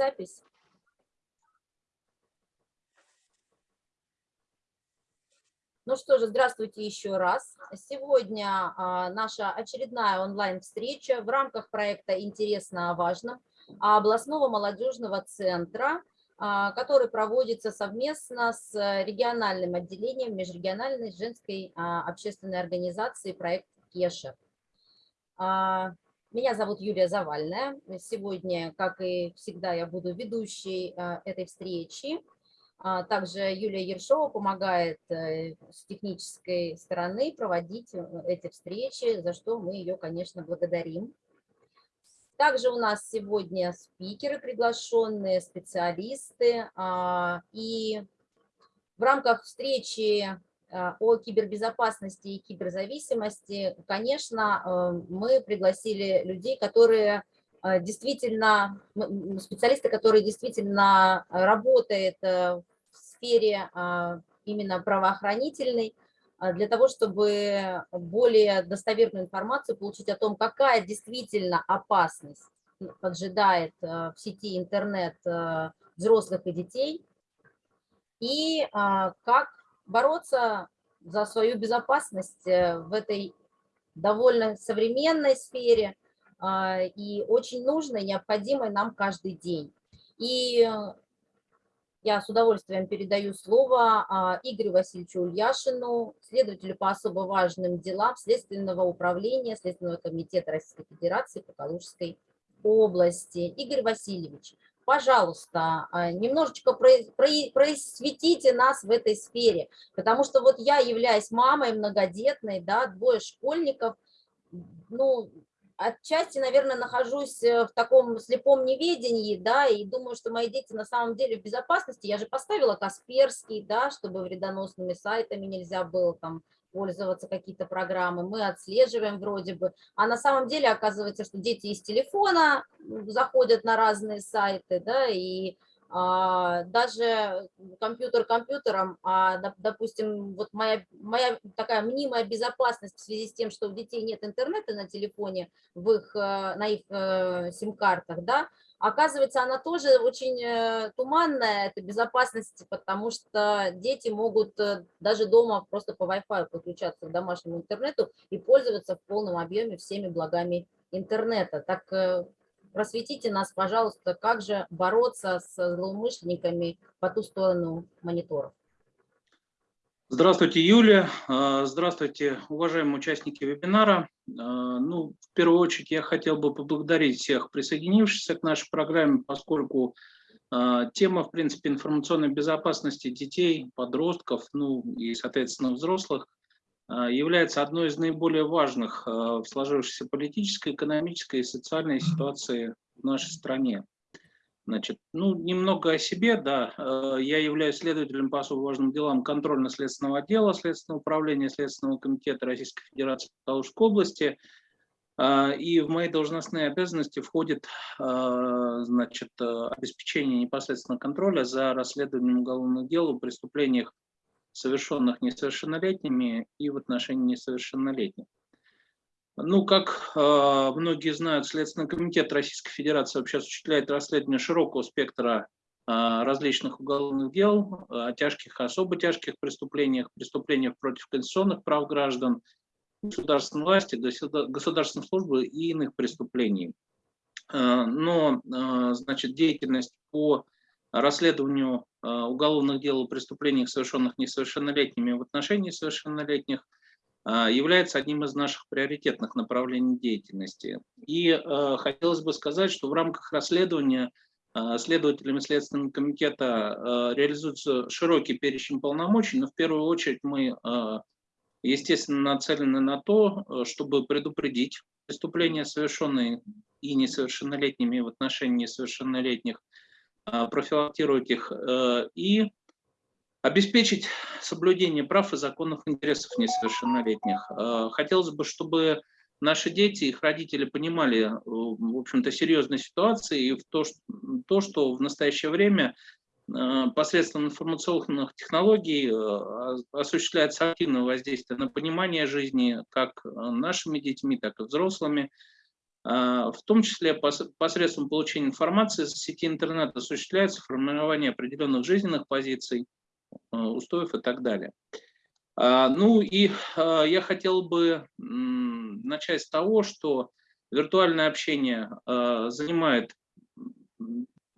запись. Ну что же, здравствуйте еще раз. Сегодня а, наша очередная онлайн-встреча в рамках проекта «Интересно о важном» областного молодежного центра, а, который проводится совместно с региональным отделением межрегиональной женской а, общественной организации проект «Кеша». А, меня зовут Юлия Завальная. Сегодня, как и всегда, я буду ведущей а, этой встречи. А, также Юлия Ершова помогает э, с технической стороны проводить э, эти встречи, за что мы ее, конечно, благодарим. Также у нас сегодня спикеры приглашенные, специалисты. И в рамках встречи Э, о кибербезопасности и киберзависимости, конечно, э, мы пригласили людей, которые э, действительно, специалисты, которые действительно работают в сфере именно правоохранительной, для того, чтобы более достоверную информацию получить о том, какая действительно опасность поджидает в сети интернет взрослых и детей, и как бороться за свою безопасность э, в этой довольно современной сфере а, и очень нужной, необходимой нам каждый день. И я с удовольствием передаю слово а, Игорю Васильевичу Ульяшину, следователю по особо важным делам Следственного управления Следственного комитета Российской Федерации по Калужской области. Игорь Васильевич, пожалуйста, а, немножечко просветите нас в этой сфере, потому что вот я являюсь мамой многодетной, да, двое школьников, ну, отчасти, наверное, нахожусь э, в таком слепом неведении, да, и думаю, что мои дети на самом деле в безопасности. Я же поставила Касперский, да, чтобы вредоносными сайтами нельзя было там пользоваться какие-то программы, мы отслеживаем вроде бы, а на самом деле оказывается, что дети из телефона заходят на разные сайты, да, и а, даже компьютер компьютером, а, допустим, вот моя, моя такая мнимая безопасность в связи с тем, что у детей нет интернета на телефоне, в их, э, на их э, сим-картах, да, Оказывается, она тоже очень э, туманная, это безопасность, потому что дети могут э, даже дома просто по Wi-Fi подключаться к домашнему интернету и пользоваться в полном объеме всеми благами интернета. Так э, просветите нас, пожалуйста, как же бороться с злоумышленниками по ту сторону мониторов. Здравствуйте, Юлия. А, здравствуйте, уважаемые участники вебинара. А, ну, в первую очередь я хотел бы поблагодарить всех присоединившихся к нашей программе, поскольку а, тема, в принципе, информационной безопасности детей, подростков, ну и, соответственно, взрослых, является одной из наиболее важных в сложившейся политической, экономической и социальной ситуации в нашей стране. Значит, ну, немного о себе, да. Э, я являюсь следователем по особо важным делам контрольно-следственного отдела Следственного управления Следственного комитета Российской Федерации по Калужской области. Э, и в мои должностные обязанности входит э, значит, обеспечение непосредственно контроля за расследованием уголовных дел о преступлениях, совершенных несовершеннолетними и в отношении несовершеннолетних. Ну, как э, многие знают, Следственный комитет Российской Федерации вообще осуществляет расследование широкого спектра э, различных уголовных дел, о тяжких, особо тяжких преступлениях, преступлениях против конституционных прав граждан, государственной власти, государственной службы и иных преступлений. Э, но, э, значит, деятельность по расследованию уголовных дел о преступлениях, совершенных несовершеннолетними в отношении совершеннолетних – является одним из наших приоритетных направлений деятельности. И э, хотелось бы сказать, что в рамках расследования э, следователями Следственного комитета реализуется широкий перечень полномочий, но в первую очередь мы, естественно, нацелены на то, чтобы предупредить преступления, совершенные и несовершеннолетними в отношении несовершеннолетних, профилактировать их и Обеспечить соблюдение прав и законных интересов несовершеннолетних. Э, хотелось бы, чтобы наши дети, их родители понимали, э, в общем-то, серьезной ситуации и в то, что, то, что в настоящее время э, посредством информационных технологий осуществляется активное воздействие на понимание жизни как нашими детьми, так и взрослыми. В том числе посредством получения информации из сети интернет осуществляется формирование определенных жизненных позиций, устоев и так далее. Ну и я хотел бы начать с того, что виртуальное общение занимает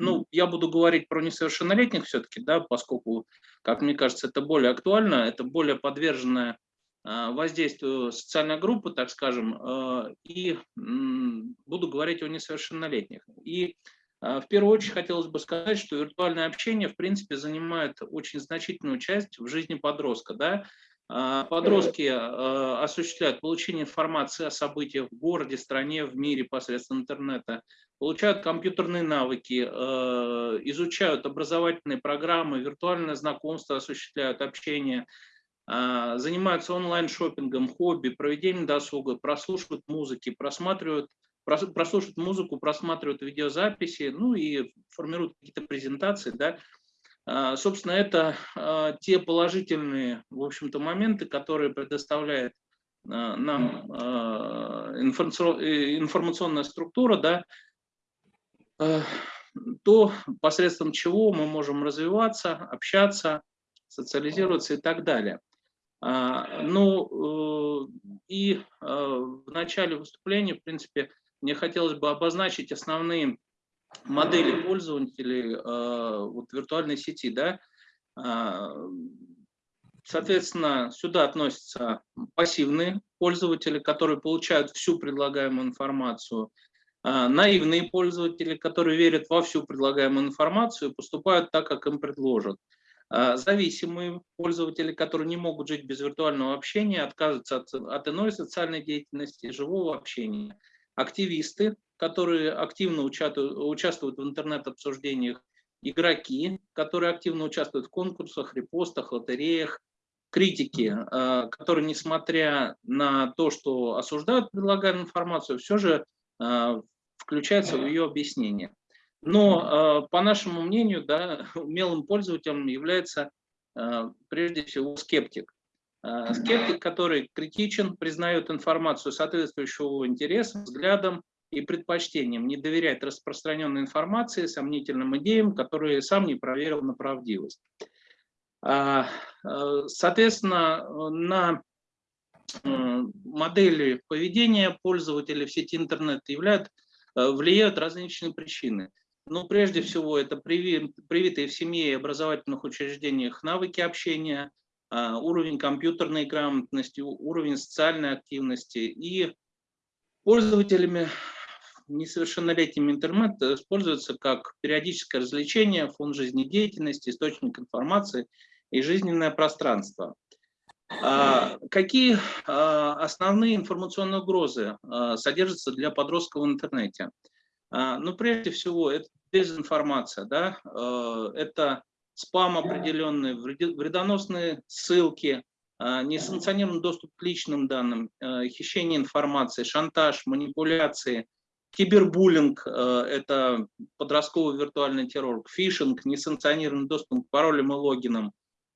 ну, я буду говорить про несовершеннолетних все-таки, да, поскольку, как мне кажется, это более актуально, это более подверженная а, воздействию социальной группы, так скажем, а, и буду говорить о несовершеннолетних. И а, в первую очередь хотелось бы сказать, что виртуальное общение, в принципе, занимает очень значительную часть в жизни подростка. Да? Подростки осуществляют получение информации о событиях в городе, стране, в мире посредством интернета, получают компьютерные навыки, изучают образовательные программы, виртуальное знакомство осуществляют, общение, а, занимаются онлайн-шопингом, хобби, проведением досуга, прослушивают музыки, просматривают, прослушивают музыку, просматривают видеозаписи, ну и формируют какие-то презентации, да, а, Собственно, это а, те положительные, в общем-то, моменты, которые предоставляет нам информационная структура, да, Э, то посредством чего мы можем развиваться, общаться, социализироваться и так далее. А, ну э, и э, в начале выступления, в принципе, мне хотелось бы обозначить основные модели пользователей вот, виртуальной сети. Да? А, соответственно, сюда относятся пассивные пользователи, которые получают всю предлагаемую информацию а, наивные пользователи, которые верят во всю предлагаемую информацию и поступают так, как им предложат. Зависимые пользователи, которые не могут жить без виртуального общения, отказываются от, от иной социальной деятельности, живого общения. Активисты, которые активно участвуют, в интернет-обсуждениях, игроки, которые активно участвуют в конкурсах, репостах, лотереях, критики, а, которые, несмотря на то, что осуждают предлагаемую информацию, все же включается в ее объяснение. Но, э, по нашему мнению, да, умелым пользователем является э, прежде всего скептик. Э, скептик, который критичен, признает информацию соответствующего интересам, взглядам и предпочтениям, не доверяет распространенной информации, сомнительным идеям, которые сам не проверил на правдивость. Соответственно, на модели поведения пользователей в сети интернет являют Э, влияют различные причины. Но прежде всего это привитые в семье и образовательных учреждениях навыки общения, а, уровень компьютерной грамотности, уровень социальной активности. И пользователями несовершеннолетним интернет используется как периодическое развлечение, фон жизнедеятельности, источник информации и жизненное пространство. А, какие а, основные информационные угрозы а, содержатся для подростков в интернете? Ну, прежде всего, это дезинформация, да? это спам определенный, вредоносные ссылки, несанкционированный доступ к личным данным, хищение информации, шантаж, манипуляции, кибербуллинг – это подростковый виртуальный террор, фишинг, несанкционированный доступ к паролям и логинам,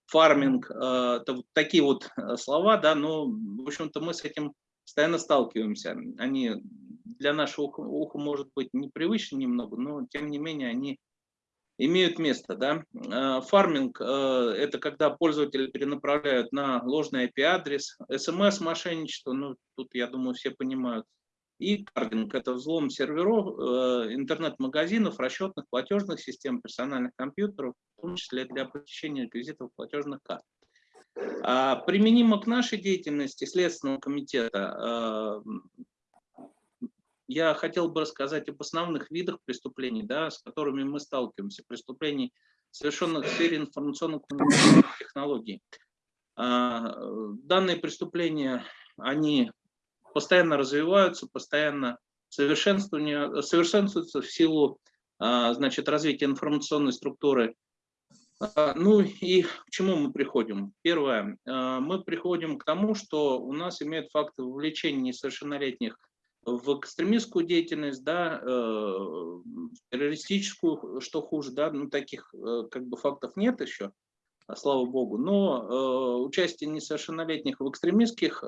фарминг, это вот такие вот слова, да, но, в общем-то, мы с этим постоянно сталкиваемся. Они для нашего уха, уха может быть непривычны немного, но, тем не менее, они имеют место. Да? Э, фарминг – это когда пользователи перенаправляют на ложный IP-адрес, смс-мошенничество, ну, тут, я думаю, все понимают, и кардинг – это взлом серверов, э, интернет-магазинов, расчетных платежных систем, персональных компьютеров, в том числе для посещения реквизитов платежных карт. А применимо к нашей деятельности Следственного комитета, э, я хотел бы рассказать об основных видах преступлений, да, с которыми мы сталкиваемся, преступлений, совершенных в сфере информационных технологий. А, данные преступления, они постоянно развиваются, постоянно совершенствуются в силу а, значит, развития информационной структуры. А, ну и к чему мы приходим? Первое, мы приходим к тому, что у нас имеют факты вовлечения несовершеннолетних в экстремистскую деятельность, да, э, террористическую, что хуже, да, ну таких э, как бы фактов нет еще, слава богу, но э, участие несовершеннолетних в экстремистских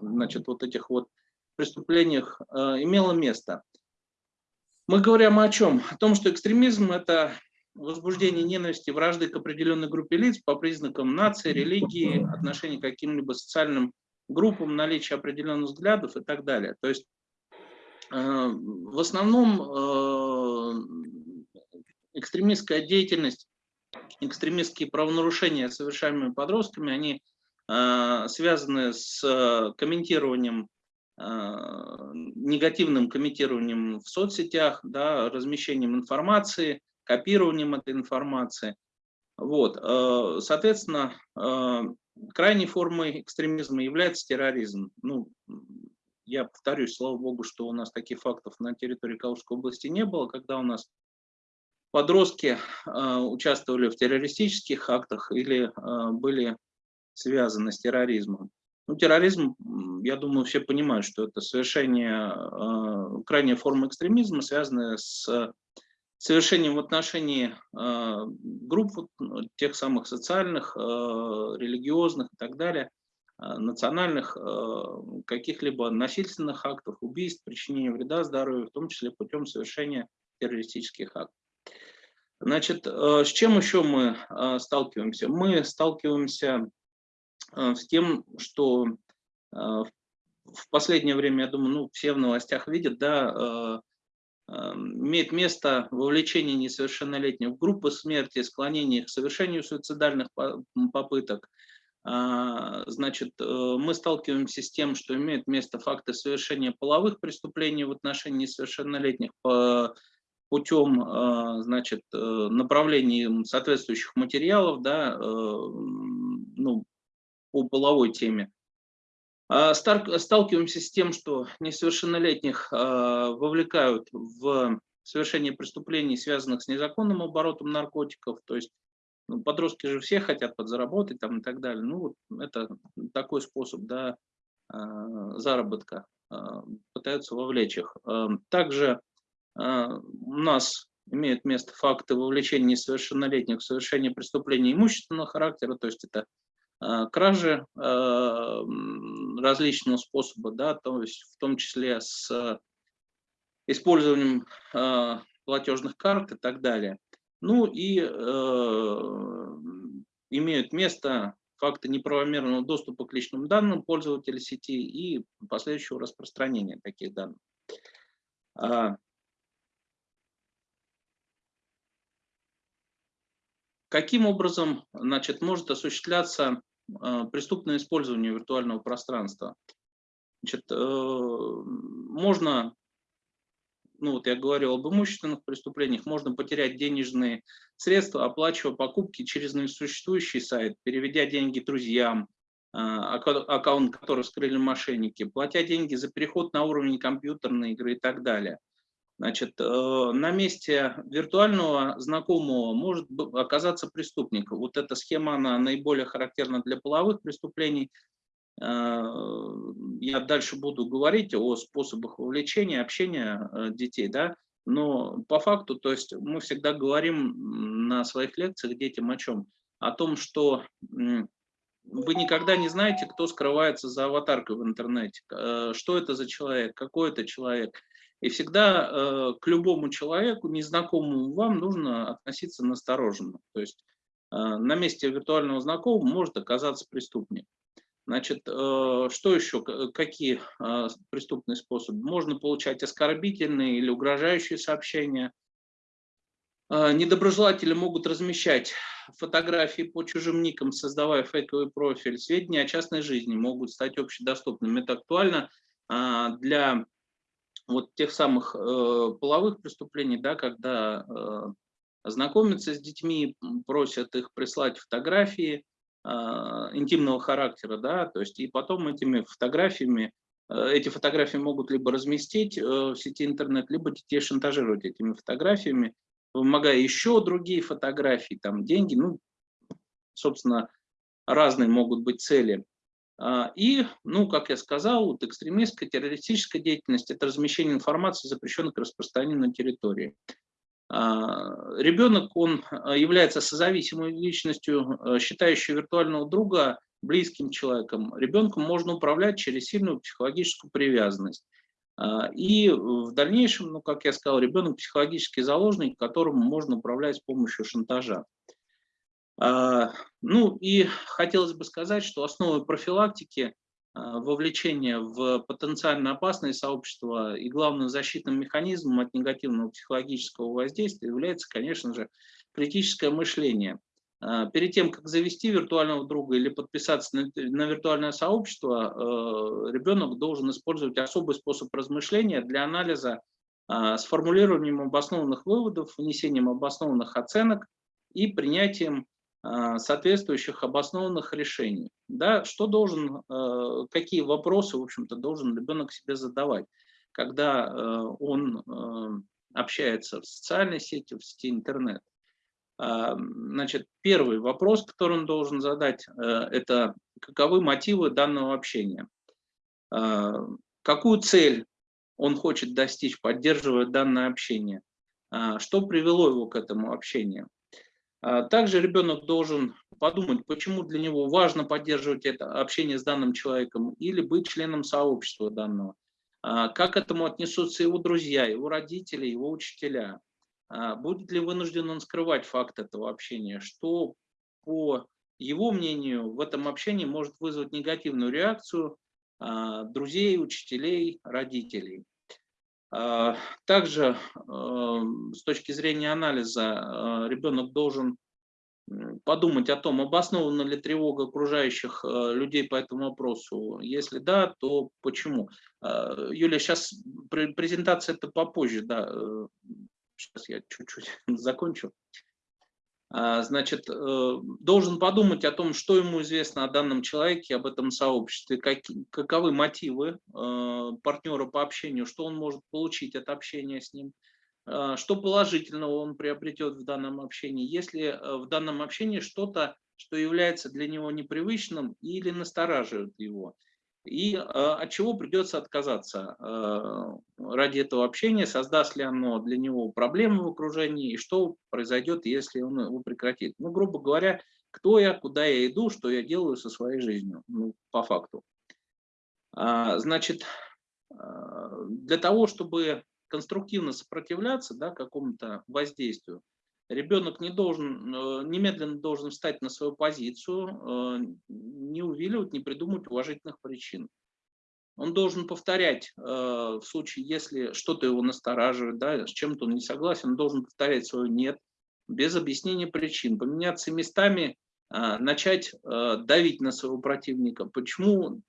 значит, вот этих вот преступлениях имело место. Мы говорим о чем? О том, что экстремизм – это возбуждение ненависти, вражды к определенной группе лиц по признакам нации, религии, отношения к каким-либо социальным группам, наличие определенных взглядов и так далее. То есть э, в основном э, экстремистская деятельность, экстремистские правонарушения, совершаемые подростками, они э, связаны с комментированием негативным комментированием в соцсетях, да, размещением информации, копированием этой информации. Вот, соответственно, крайней формой экстремизма является терроризм. Ну, я повторюсь, слава богу, что у нас таких фактов на территории Калужской области не было, когда у нас подростки э, участвовали в террористических актах или были связаны с терроризмом. Ну, терроризм, я думаю, все понимают, что это совершение, крайняя форма экстремизма, связанная с совершением в отношении э, групп ну, тех самых социальных, э, религиозных и так далее, э, национальных, каких-либо насильственных актов, убийств, причинения вреда здоровью, в том числе путем совершения террористических актов. Значит, с чем еще мы сталкиваемся? Мы сталкиваемся с тем, что в последнее время, я думаю, ну, все в новостях видят, да, имеет место вовлечение несовершеннолетних в группы смерти, склонение к совершению суицидальных попыток. А, значит, э, мы сталкиваемся с тем, что имеют место факты совершения половых преступлений в отношении несовершеннолетних путем а, значит, э, направлением соответствующих материалов да, э, ну, по половой теме. А, сталкиваемся с тем, что несовершеннолетних а, вовлекают в совершение преступлений, связанных с незаконным оборотом наркотиков, то есть ну, подростки же все хотят подзаработать там, и так далее. Ну, это такой способ да, а, заработка, пытаются вовлечь их. Также у нас имеют место факты вовлечения несовершеннолетних в совершение преступлений имущественного характера, то есть это кражи различного способа, да, то есть в том числе с использованием э, платежных карт и так далее. Ну и имеют место факты неправомерного доступа к личным данным пользователя сети и последующего распространения таких данных. А каким образом значит, может осуществляться а, преступное использование виртуального пространства. Значит, э, можно, ну вот я говорил об имущественных преступлениях, можно потерять денежные средства, оплачивая покупки через несуществующий сайт, переведя деньги друзьям, а, аккаунт который скрыли мошенники, платя деньги за переход на уровень компьютерной игры и так далее. Значит, э, на месте виртуального знакомого может оказаться преступник. Вот эта схема, она наиболее характерна для половых преступлений. Э, я дальше буду говорить о способах вовлечения, общения э, детей, да, но по факту, то есть мы всегда говорим на своих лекциях детям о чем? О том, что вы никогда не знаете, кто скрывается за аватаркой в интернете, что это за человек, какой это человек – и всегда э, к любому человеку, незнакомому вам, нужно относиться настороженно. То есть э, на месте виртуального знакомого может оказаться преступник. Значит, э, что еще, какие э, преступные способы? Можно получать оскорбительные или угрожающие сообщения. Э, недоброжелатели могут размещать фотографии по чужим никам, создавая фейковый профиль. Сведения о частной жизни могут стать общедоступными. Это актуально э, для вот тех самых э, половых преступлений, да, когда э, знакомятся с детьми, просят их прислать фотографии э, интимного характера, да, то есть и потом этими фотографиями, э, эти фотографии могут либо разместить э, в сети интернет, либо детей шантажировать этими фотографиями, вымогая еще другие фотографии, там деньги, ну, собственно, разные могут быть цели. А, и, ну, как я сказал, вот экстремистская, террористическая деятельность – это размещение информации, запрещенной к распространению на территории. А, ребенок, он а, является созависимой личностью, считающей виртуального друга близким человеком, ребенком можно управлять через сильную психологическую привязанность. И в дальнейшем, ну, как я сказал, ребенок психологический заложник, которому можно управлять с помощью шантажа. А, ну и хотелось бы сказать, что основой профилактики а, вовлечения в потенциально опасные сообщества и главным защитным механизмом от негативного психологического воздействия является, конечно же, критическое мышление. А, перед тем, как завести виртуального друга или подписаться на, виртуальное сообщество, ребенок должен использовать особый способ размышления для анализа с формулированием обоснованных выводов, внесением обоснованных оценок и принятием соответствующих обоснованных решений. Да, что должен, э, какие вопросы, в общем-то, должен ребенок себе задавать, когда э, он общается в социальной сети, в сети интернет. Значит, первый вопрос, который он должен задать, э, это каковы мотивы данного общения. Какую цель он хочет достичь, поддерживая данное общение. Что привело его к этому общению. Также ребенок должен подумать, почему для него важно поддерживать это общение с данным человеком или быть членом сообщества данного. Как к этому отнесутся его друзья, его родители, его учителя. А, будет ли вынужден он скрывать факт этого общения, что по его мнению в этом общении может вызвать негативную реакцию а, друзей, учителей, родителей. А, также с точки зрения анализа ребенок должен подумать о том, обоснована ли тревога окружающих людей по этому вопросу. Если да, то почему? Юля, сейчас презентация это попозже, да, э, Сейчас я чуть-чуть закончу. А, значит, э, должен подумать о том, что ему известно о данном человеке, об этом сообществе, как, каковы мотивы э, партнера по общению, что он может получить от общения с ним, э, что положительного он приобретет в данном общении, если в данном общении что-то, что является для него непривычным или настораживает его и э, от чего придется отказаться э, ради этого общения, создаст ли оно для него проблемы в окружении, и что произойдет, если он его прекратит. Ну, грубо говоря, кто я, куда я иду, что я делаю со своей жизнью, ну, по факту. А, значит, для того, чтобы конструктивно сопротивляться да, какому-то воздействию, Ребенок не должен, э, немедленно должен встать на свою позицию, э, не увиливать, не придумать уважительных причин. Он должен повторять, э, в случае, если что-то его настораживает, да, с чем-то он не согласен, он должен повторять свое «нет», без объяснения причин, поменяться местами, начать давить на своего противника. Почему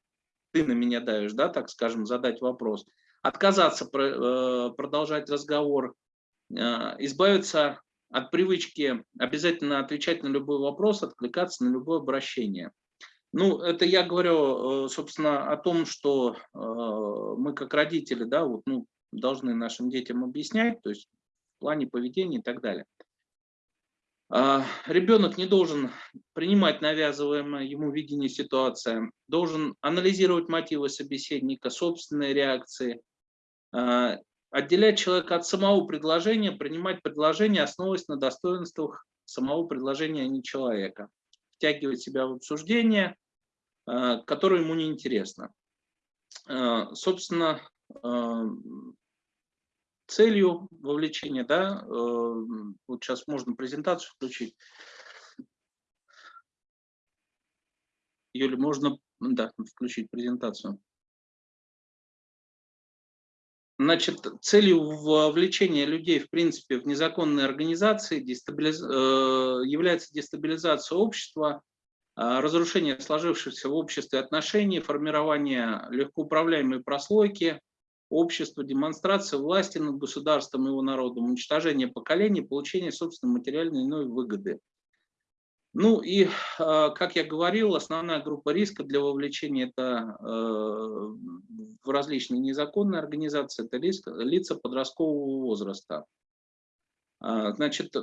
ты на меня давишь, да, так скажем, задать вопрос. Отказаться продолжать разговор, избавиться от привычки обязательно отвечать на любой вопрос, откликаться на любое обращение. Ну, это я говорю, э, собственно, о том, что э, мы как родители, да, вот, ну, должны нашим детям объяснять, то есть в плане поведения и так далее. А, ребенок не должен принимать навязываемое ему видение ситуации, должен анализировать мотивы собеседника, собственные реакции, а, отделять человека от самого предложения, принимать предложение, основываясь на достоинствах самого предложения, а не человека. Втягивать себя в обсуждение, э, которое ему не интересно. Э, собственно, э, целью вовлечения, да, вот сейчас можно презентацию включить. Юля, можно да, включить презентацию. Значит, целью вовлечения людей, в принципе, в незаконные организации дестабилиз... Э, является дестабилизация общества, э, разрушение сложившихся в обществе отношений, формирование легкоуправляемой прослойки общества, демонстрация власти над государством и его народом, уничтожение поколений, получение собственной материальной иной выгоды. Ну и, а, как я говорил, основная группа риска для вовлечения это э, в различные незаконные организации, это лица подросткового возраста. А, значит,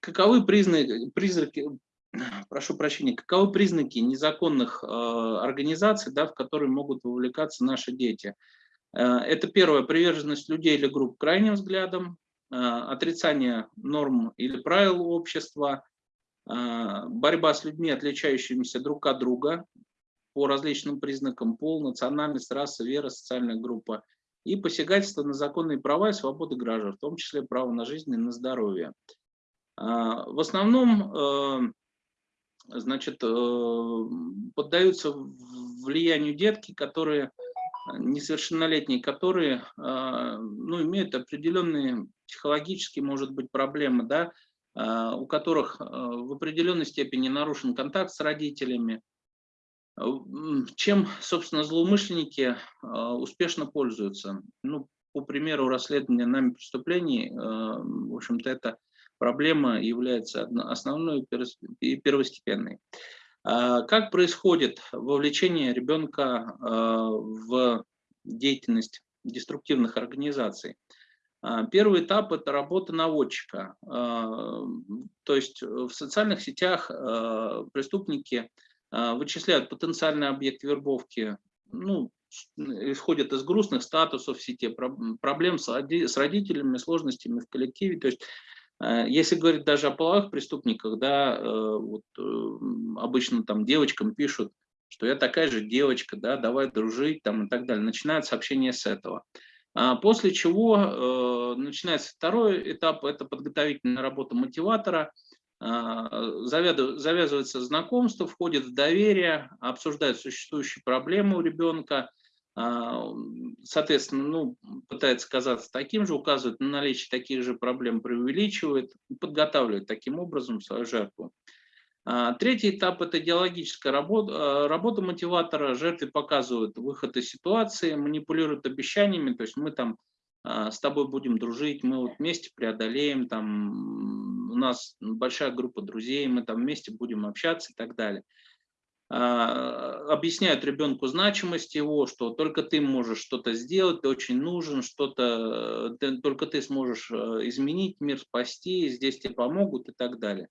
каковы признаки, признаки, прошу прощения, каковы признаки незаконных э, организаций, да, в которые могут вовлекаться наши дети? Это первое, приверженность людей или групп крайним взглядам, отрицание норм или правил общества, а, борьба с людьми, отличающимися друг от друга, по различным признакам пол, национальность, раса, вера, социальная группа и посягательство на законные права и свободы граждан, в том числе право на жизнь и на здоровье. В основном значит, поддаются влиянию детки, которые несовершеннолетние, которые ну, имеют определенные психологические, может быть, проблемы, да, а, у которых а, в определенной степени нарушен контакт с родителями, а, чем, собственно, злоумышленники успешно пользуются. Ну, по примеру расследования нами преступлений, в общем-то, эта проблема является основной и первостепенной. Как происходит вовлечение ребенка в деятельность деструктивных организаций? А, первый этап – это работа наводчика. А, то есть в социальных сетях а, преступники вычисляют потенциальный объект вербовки, ну, исходят из грустных статусов в сети, проблем с родителями, сложностями в коллективе. То есть если говорить даже о половых преступниках, да, вот обычно там девочкам пишут, что я такая же девочка, да, давай дружить там и так далее. Начинают сообщение с этого. А после чего э, начинается второй этап, это подготовительная работа мотиватора, а, завязывается знакомство, входит в доверие, обсуждает существующие проблемы у ребенка, а, соответственно, ну, пытается казаться таким же, указывает на наличие таких же проблем, преувеличивает, подготавливает таким образом свою жертву. А, третий этап – это идеологическая работа, а, работа мотиватора. Жертвы показывают выход из ситуации, манипулируют обещаниями, то есть мы там а, с тобой будем дружить, мы вот вместе преодолеем, там у нас большая группа друзей, мы там вместе будем общаться и так далее. Объясняют ребенку значимость его, что только ты можешь что-то сделать, ты очень нужен, что-то, только ты сможешь изменить мир, спасти, здесь тебе помогут и так далее.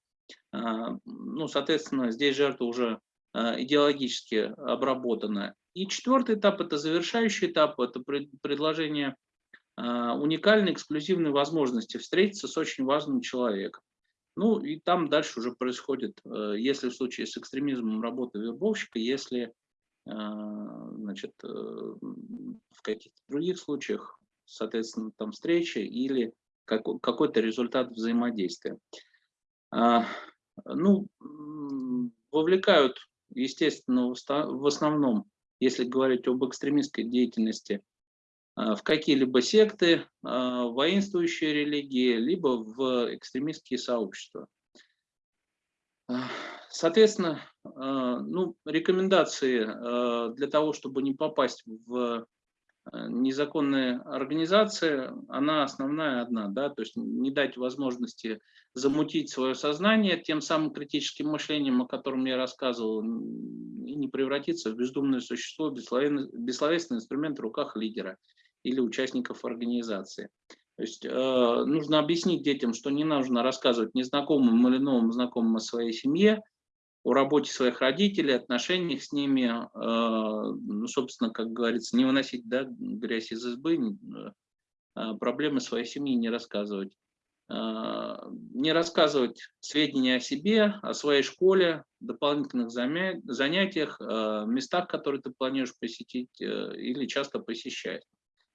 А, ну, соответственно, здесь жертва уже а, идеологически обработана. И четвертый этап – это завершающий этап, это предложение а, уникальной, эксклюзивной возможности встретиться с очень важным человеком. Ну и там дальше уже происходит, если в случае с экстремизмом работа вербовщика, если значит, э, в каких-то других случаях, соответственно, там встреча или какой-то результат взаимодействия. А, ну, вовлекают, естественно, в основном, если говорить об экстремистской деятельности, а, в какие-либо секты, а, воинствующие религии, либо в экстремистские сообщества. Соответственно, ну, рекомендации для того, чтобы не попасть в незаконная организация, она основная одна, да, то есть не дать возможности замутить свое сознание тем самым критическим мышлением, о котором я рассказывал, и не превратиться в бездумное существо, бессловесный инструмент в руках лидера или участников организации. То есть э, нужно объяснить детям, что не нужно рассказывать незнакомым или новым знакомым о своей семье, о работе своих родителей, отношениях с ними, э, ну, собственно, как говорится, не выносить да, грязь из избы, э, а проблемы своей семьи не рассказывать. Э, не рассказывать сведения о себе, о своей школе, дополнительных занятиях, местах, которые ты планируешь посетить или часто посещать.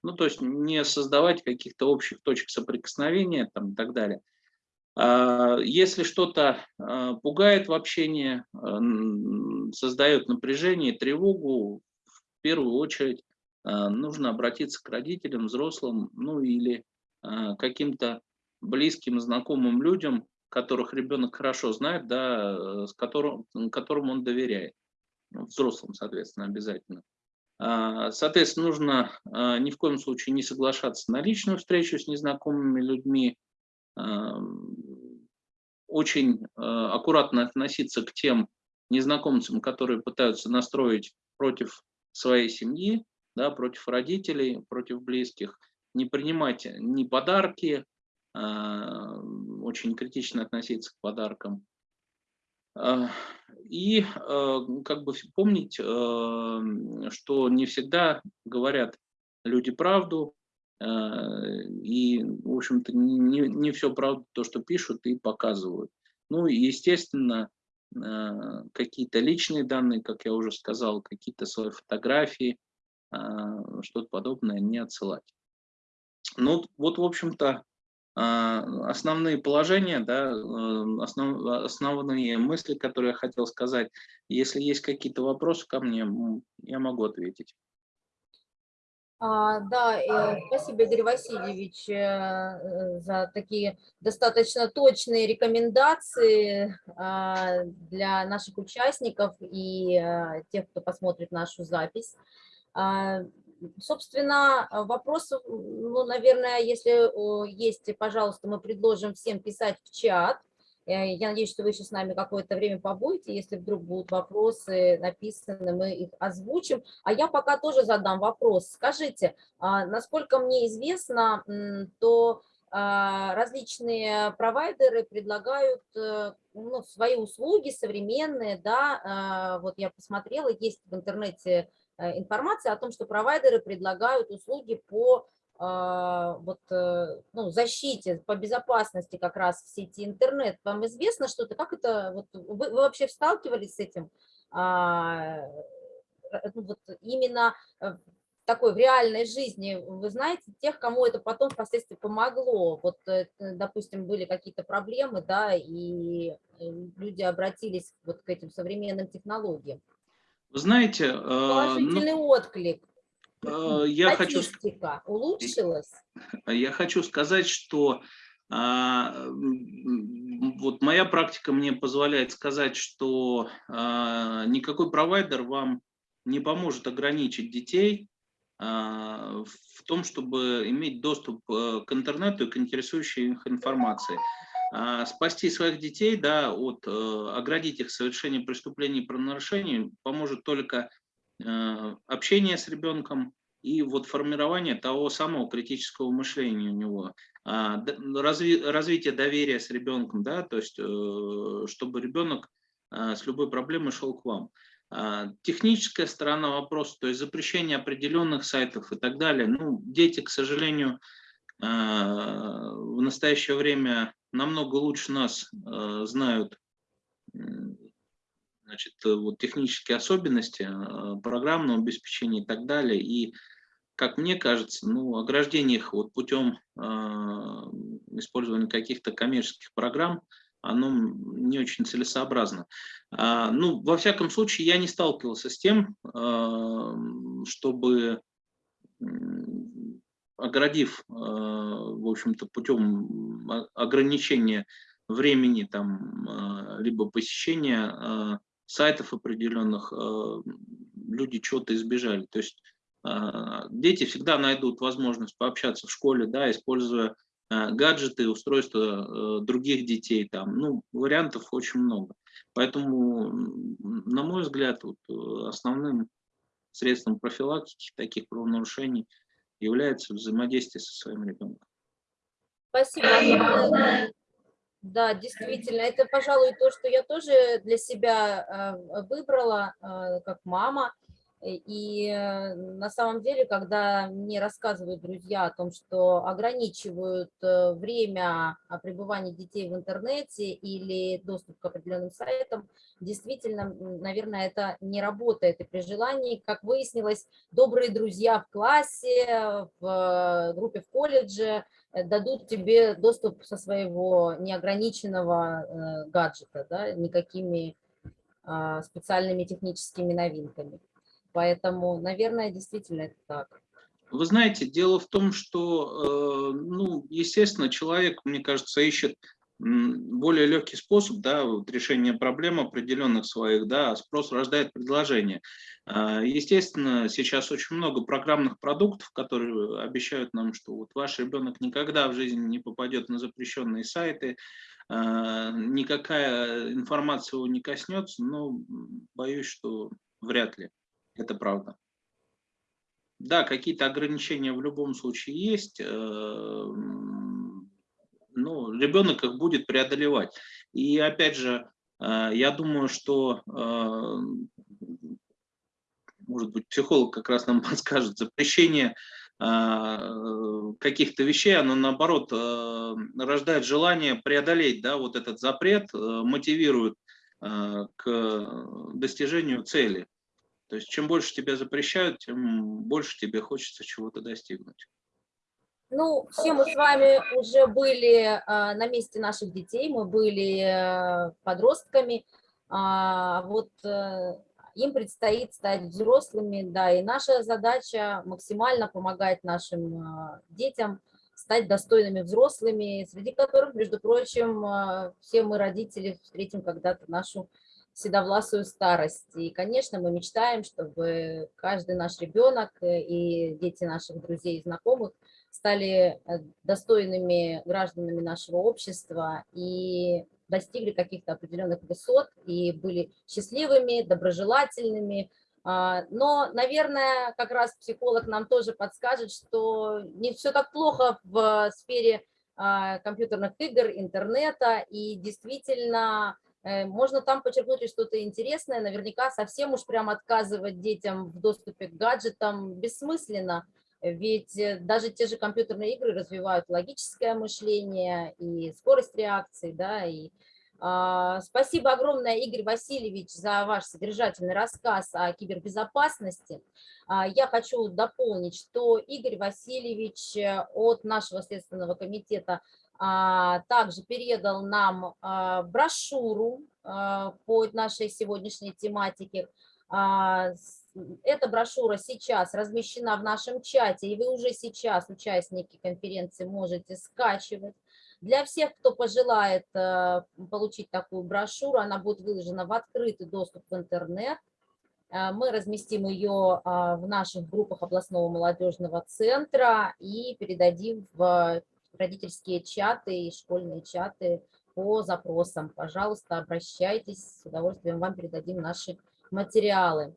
Ну, то есть не создавать каких-то общих точек соприкосновения там, и так далее. А, если что-то а, пугает в общении, а, создает напряжение, тревогу, в первую очередь нужно обратиться к родителям, взрослым, ну или каким-то близким, знакомым людям, которых ребенок хорошо знает, да, с которым, которым он доверяет. Ну, взрослым, соответственно, обязательно. Соответственно, нужно ни в коем случае не соглашаться на личную встречу с незнакомыми людьми, очень э, аккуратно относиться к тем незнакомцам, которые пытаются настроить против своей семьи, да, против родителей, против близких, не принимать ни подарки, а, очень критично относиться к подаркам. А, и э, как бы помнить, э, что не всегда говорят люди правду, и, в общем-то, не, не все правда то, что пишут и показывают. Ну, естественно, какие-то личные данные, как я уже сказал, какие-то свои фотографии, что-то подобное не отсылать. Ну, вот, в общем-то, основные положения, да, основ, основные мысли, которые я хотел сказать. Если есть какие-то вопросы ко мне, я могу ответить. А, да, э, спасибо, Игорь Васильевич, э, э, за такие достаточно точные рекомендации а, для наших участников и тех, кто посмотрит нашу запись. А, собственно, вопросов, ну, наверное, если есть, пожалуйста, мы предложим всем писать в чат, я надеюсь, что вы еще с нами какое-то время побудете. Если вдруг будут вопросы написаны, мы их озвучим. А я пока тоже задам вопрос. Скажите, а, насколько мне известно, то а, различные провайдеры предлагают э, ну, свои услуги современные, да, а, вот я посмотрела, есть в интернете э, информация о том, что провайдеры предлагают услуги по вот, э, ну, защите, по безопасности как раз в сети интернет. Вам известно что-то? Как это, вот, вы, вы вообще сталкивались с этим? А, э, ну, вот именно в такой в реальной жизни, вы знаете тех, кому это потом впоследствии помогло? Вот, э, допустим, были какие-то проблемы, да, и люди обратились вот к этим современным технологиям. Вы знаете... Положительный ну... отклик. Э, я хочу, улучшилась? Я хочу сказать, что а, вот моя практика мне позволяет сказать, что а, никакой провайдер вам не поможет ограничить детей а, в том, чтобы иметь доступ э, к интернету и к интересующей их информации. Спасти своих детей, да, от, э, оградить их совершения преступлений и правонарушений поможет только общение с ребенком и вот формирование того самого критического мышления у него, а, разви, развитие доверия с ребенком, да, то есть э, чтобы ребенок э, с любой проблемой шел к вам. А, техническая сторона вопроса, то есть запрещение определенных сайтов и так далее. Ну, дети, к сожалению, в настоящее время намного лучше нас знают значит, э, вот технические особенности э, программного обеспечения и так далее. И, как мне кажется, ну, ограждение их вот путем э, использования каких-то коммерческих программ, оно не очень целесообразно. А, ну, во всяком случае, я не сталкивался с тем, э, чтобы оградив, э, в общем-то, путем ограничения времени там, либо посещения сайтов определенных э, люди чего-то избежали. То есть э, дети всегда найдут возможность пообщаться в школе, да, используя э, гаджеты, устройства других детей. Там, ну, вариантов очень много. Поэтому, на мой взгляд, вот, основным средством профилактики таких правонарушений является взаимодействие со своим ребенком. Спасибо. Да, действительно, это, пожалуй, то, что я тоже для себя а, выбрала а, как мама. И э, на самом деле, когда мне рассказывают друзья о том, что ограничивают э, время пребывания детей в интернете или доступ к определенным сайтам, действительно, наверное, это не работает. И при желании, как выяснилось, добрые друзья в классе, в э, группе в колледже дадут тебе доступ со своего неограниченного гаджета, да, никакими а, специальными техническими новинками. Поэтому, наверное, действительно это так. Вы знаете, дело в том, что, э, ну, естественно, человек, мне кажется, ищет более легкий способ да, вот решения проблем определенных своих, да, а спрос рождает предложение. А, естественно, сейчас очень много программных продуктов, которые обещают нам, что вот ваш ребенок никогда в жизни не попадет на запрещенные сайты, а, никакая информация его не коснется, но боюсь, что вряд ли это правда. Да, какие-то ограничения в любом случае есть, э, ну, ребенок их будет преодолевать. И опять же, э, я думаю, что, э, может быть, психолог как раз нам подскажет, запрещение каких-то вещей, оно наоборот рождает желание преодолеть да, вот этот запрет, мотивирует э, к достижению цели. То есть чем больше тебя запрещают, тем больше тебе хочется чего-то достигнуть. Ну, все мы с вами уже были а, на месте наших детей, мы были а, подростками, а, вот а, им предстоит стать взрослыми, да, и наша задача максимально помогать нашим а, детям стать достойными взрослыми, среди которых, между прочим, все мы, родители, встретим когда-то нашу седовласую старость. И, конечно, мы мечтаем, чтобы каждый наш ребенок и дети наших друзей и знакомых стали э, достойными гражданами нашего общества и достигли каких-то определенных высот и были счастливыми, доброжелательными. А, но, наверное, как раз психолог нам тоже подскажет, что не все так плохо в сфере а, компьютерных игр, интернета, и действительно Э, можно там подчеркнуть что-то интересное, наверняка совсем уж прям отказывать детям в доступе к гаджетам бессмысленно, ведь э, даже те же компьютерные игры развивают логическое мышление и скорость реакции, да, и а, Спасибо огромное, Игорь Васильевич, за ваш содержательный рассказ о кибербезопасности. А, я хочу дополнить, что Игорь Васильевич э, от нашего Следственного комитета также передал нам а, брошюру а, по нашей сегодняшней тематике. Эта брошюра сейчас размещена в нашем чате, и вы уже сейчас, участники конференции, можете скачивать. Для всех, кто пожелает получить такую брошюру, она будет выложена в открытый доступ в интернет. Мы разместим ее в наших группах областного молодежного центра и передадим в родительские чаты и школьные чаты по запросам. Пожалуйста, обращайтесь, с удовольствием вам передадим наши материалы.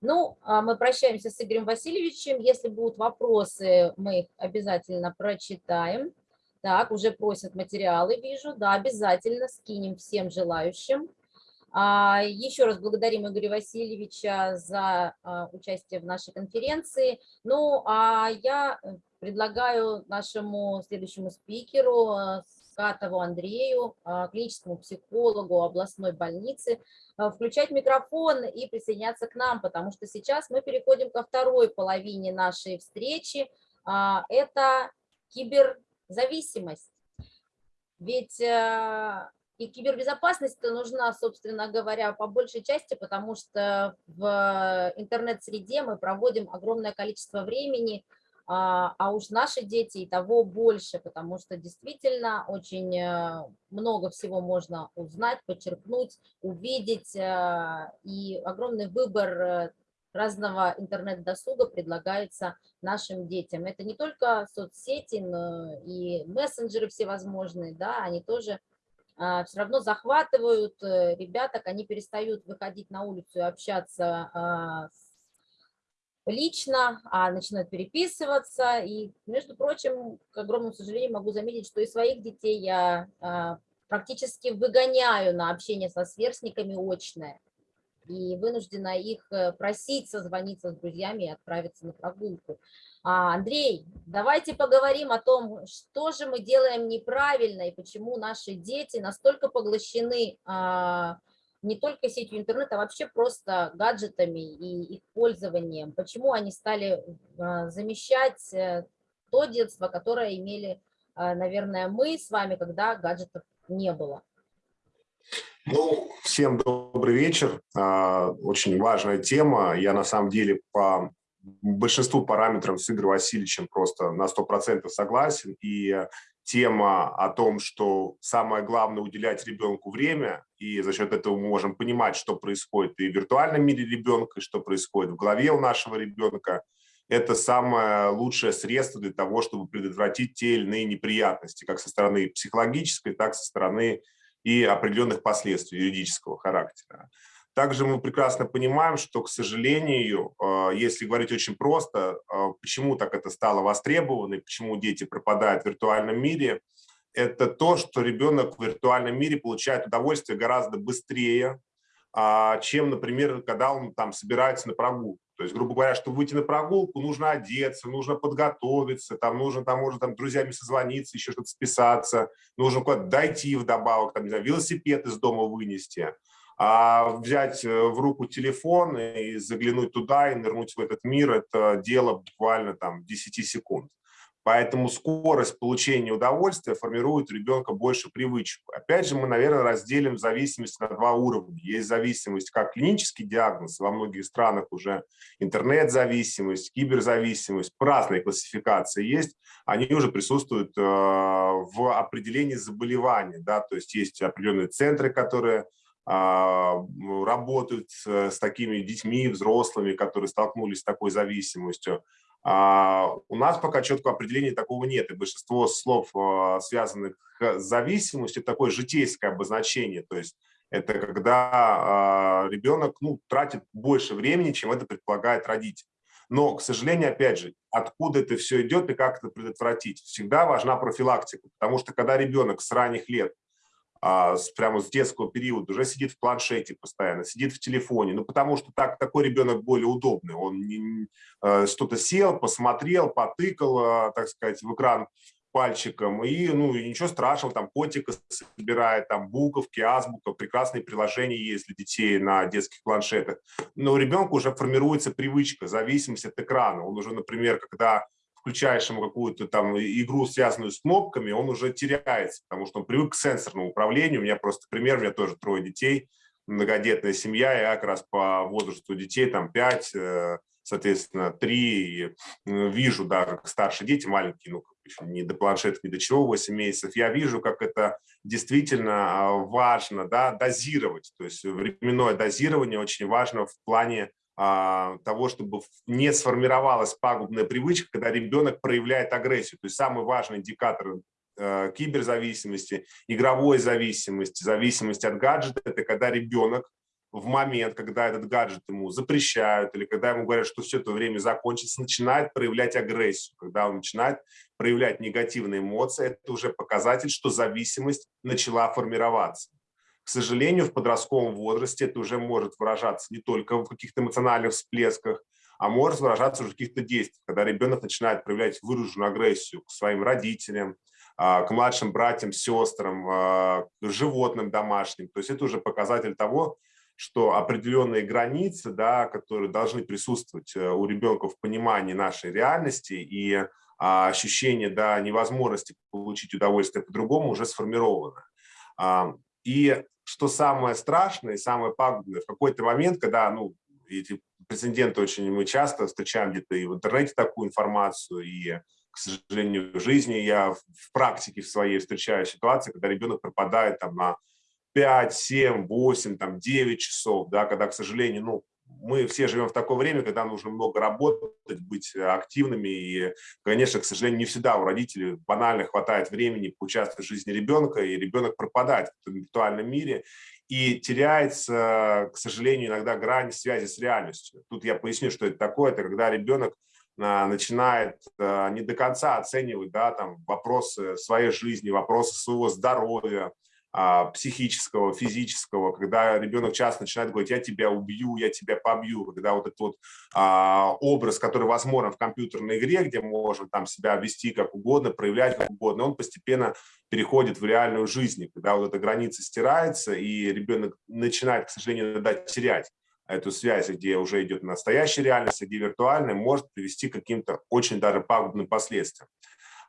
Ну, а мы прощаемся с Игорем Васильевичем. Если будут вопросы, мы их обязательно прочитаем. Так, уже просят материалы, вижу. Да, обязательно скинем всем желающим. А, еще раз благодарим Игоря Васильевича за а, участие в нашей конференции. Ну, а я предлагаю нашему следующему спикеру, э, Скатову Андрею, э, клиническому психологу областной больницы, э, включать микрофон и присоединяться к нам, потому что сейчас мы переходим ко второй половине нашей встречи. Это киберзависимость. Ведь и кибербезопасность нужна, собственно говоря, по большей части, потому что в интернет-среде мы проводим огромное количество времени, а, а уж наши дети и того больше, потому что действительно очень э, много всего можно узнать, подчеркнуть, увидеть, э, и огромный выбор э, разного интернет-досуга предлагается нашим детям. Это не только соцсети, но и мессенджеры всевозможные, да, они тоже а, все равно захватывают ребяток, они перестают выходить на улицу и общаться а, с лично, а начинают переписываться. И, между прочим, к огромному сожалению, могу заметить, что и своих детей я а, практически выгоняю на общение со сверстниками очное. И вынуждена их э, просить созвониться с друзьями и отправиться на прогулку. А, Андрей, давайте поговорим о том, что же мы делаем неправильно и почему наши дети настолько поглощены а, не только сетью интернета, а вообще просто гаджетами и их пользованием. Почему они стали а, замещать э, то детство, которое имели, а, наверное, мы с вами, когда гаджетов не было? Ну, всем добрый вечер. А, очень важная тема. Я на самом деле по большинству параметров с Игорем Васильевичем просто на 100% согласен. И тема о том, что самое главное уделять ребенку время, и за счет этого мы можем понимать, что происходит и в виртуальном мире ребенка, и что происходит в голове у нашего ребенка, это самое лучшее средство для того, чтобы предотвратить те или иные неприятности, как со стороны психологической, так и со стороны и определенных последствий юридического характера. Также мы прекрасно понимаем, что, к сожалению, э, если говорить очень просто, э, почему так это стало востребовано и почему дети пропадают в виртуальном мире, это то, что ребенок в виртуальном мире получает удовольствие гораздо быстрее, а, чем, например, когда он там собирается на прогулку. То есть, грубо говоря, чтобы выйти на прогулку, нужно одеться, нужно подготовиться, там нужно, там, можно там, друзьями созвониться, еще что-то списаться, нужно куда-то дойти вдобавок, там, не знаю, велосипед из дома вынести. А взять э, в руку телефон и заглянуть туда и нырнуть в этот мир – это дело буквально там 10 секунд. Поэтому скорость получения удовольствия формирует у ребенка больше привычку. Опять же, мы, наверное, разделим зависимость на два уровня. Есть зависимость как клинический диагноз, во многих странах уже интернет-зависимость, киберзависимость, разные классификации есть. Они уже присутствуют э, в определении заболевания. Да? То есть есть определенные центры, которые работают с такими детьми, взрослыми, которые столкнулись с такой зависимостью. А, у нас пока четкого определения такого нет, и большинство слов, а, связанных с зависимостью, такое житейское обозначение, то есть это когда а, ребенок ну, тратит больше времени, чем это предполагает родитель. Но, к сожалению, опять же, откуда это все идет и как это предотвратить? Всегда важна профилактика, потому что когда ребенок с ранних лет а, прямо с детского периода уже сидит в планшете постоянно, сидит в телефоне, ну потому что так такой ребенок более удобный, он э, что-то сел, посмотрел, потыкал, а, так сказать, в экран пальчиком, и ну и ничего страшного, там котика собирает, там буковки, азбука, прекрасные приложения есть для детей на детских планшетах. Но у ребенка уже формируется привычка, зависимость от экрана. Он уже, например, когда включаешь ему какую-то там игру, связанную с кнопками, он уже теряется, потому что он привык к сенсорному управлению. У меня просто пример, у меня тоже трое детей, многодетная семья, я как раз по возрасту детей, там 5, э, соответственно, 3, вижу, да, как старшие дети, маленькие, ну, не до планшета, ни до чего, 8 месяцев, я вижу, как это действительно а, важно, да, дозировать, то есть временное дозирование очень важно в плане того, чтобы не сформировалась пагубная привычка, когда ребенок проявляет агрессию. То есть самый важный индикатор э, киберзависимости, игровой зависимости, зависимости от гаджета – это когда ребенок в момент, когда этот гаджет ему запрещают или когда ему говорят, что все это время закончится, начинает проявлять агрессию. Когда он начинает проявлять негативные эмоции, это уже показатель, что зависимость начала формироваться. К сожалению, в подростковом возрасте это уже может выражаться не только в каких-то эмоциональных всплесках, а может выражаться уже в каких-то действиях, когда ребенок начинает проявлять выраженную агрессию к своим родителям, а, к младшим братьям, сестрам, а, к животным домашним. То есть это уже показатель того, что определенные границы, да, которые должны присутствовать э, у ребенка в понимании нашей реальности и а, ощущение да, невозможности получить удовольствие по-другому уже сформировано. И что самое страшное, самое пагубное, в какой-то момент, когда, ну, эти прецеденты очень мы часто встречаем где-то и в интернете такую информацию, и, к сожалению, в жизни я в практике в своей встречаю ситуации, когда ребенок пропадает там на 5, 7, 8, там 9 часов, да, когда, к сожалению, ну, мы все живем в такое время, когда нужно много работать, быть активными. И, конечно, к сожалению, не всегда у родителей банально хватает времени поучаствовать в жизни ребенка, и ребенок пропадает в виртуальном мире. И теряется, к сожалению, иногда грань связи с реальностью. Тут я поясню, что это такое. Это когда ребенок а, начинает а, не до конца оценивать да, там, вопросы своей жизни, вопросы своего здоровья, психического, физического, когда ребенок часто начинает говорить, я тебя убью, я тебя побью, когда вот этот вот а, образ, который возможен в компьютерной игре, где можно там себя вести как угодно, проявлять как угодно, он постепенно переходит в реальную жизнь, когда вот эта граница стирается, и ребенок начинает, к сожалению, иногда терять эту связь, где уже идет настоящая реальность, где виртуальная, может привести к каким-то очень даже пагубным последствиям.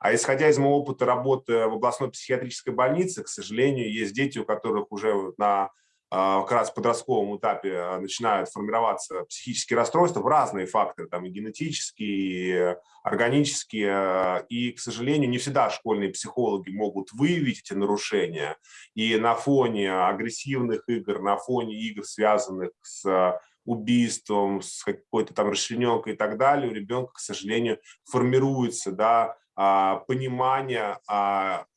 А исходя из моего опыта работы в областной психиатрической больнице, к сожалению, есть дети, у которых уже на а, как раз подростковом этапе а, начинают формироваться психические расстройства в разные факторы, там и генетические, и органические, и, к сожалению, не всегда школьные психологи могут выявить эти нарушения, и на фоне агрессивных игр, на фоне игр, связанных с убийством, с какой-то там расчлененкой и так далее, у ребенка, к сожалению, формируется, да, понимания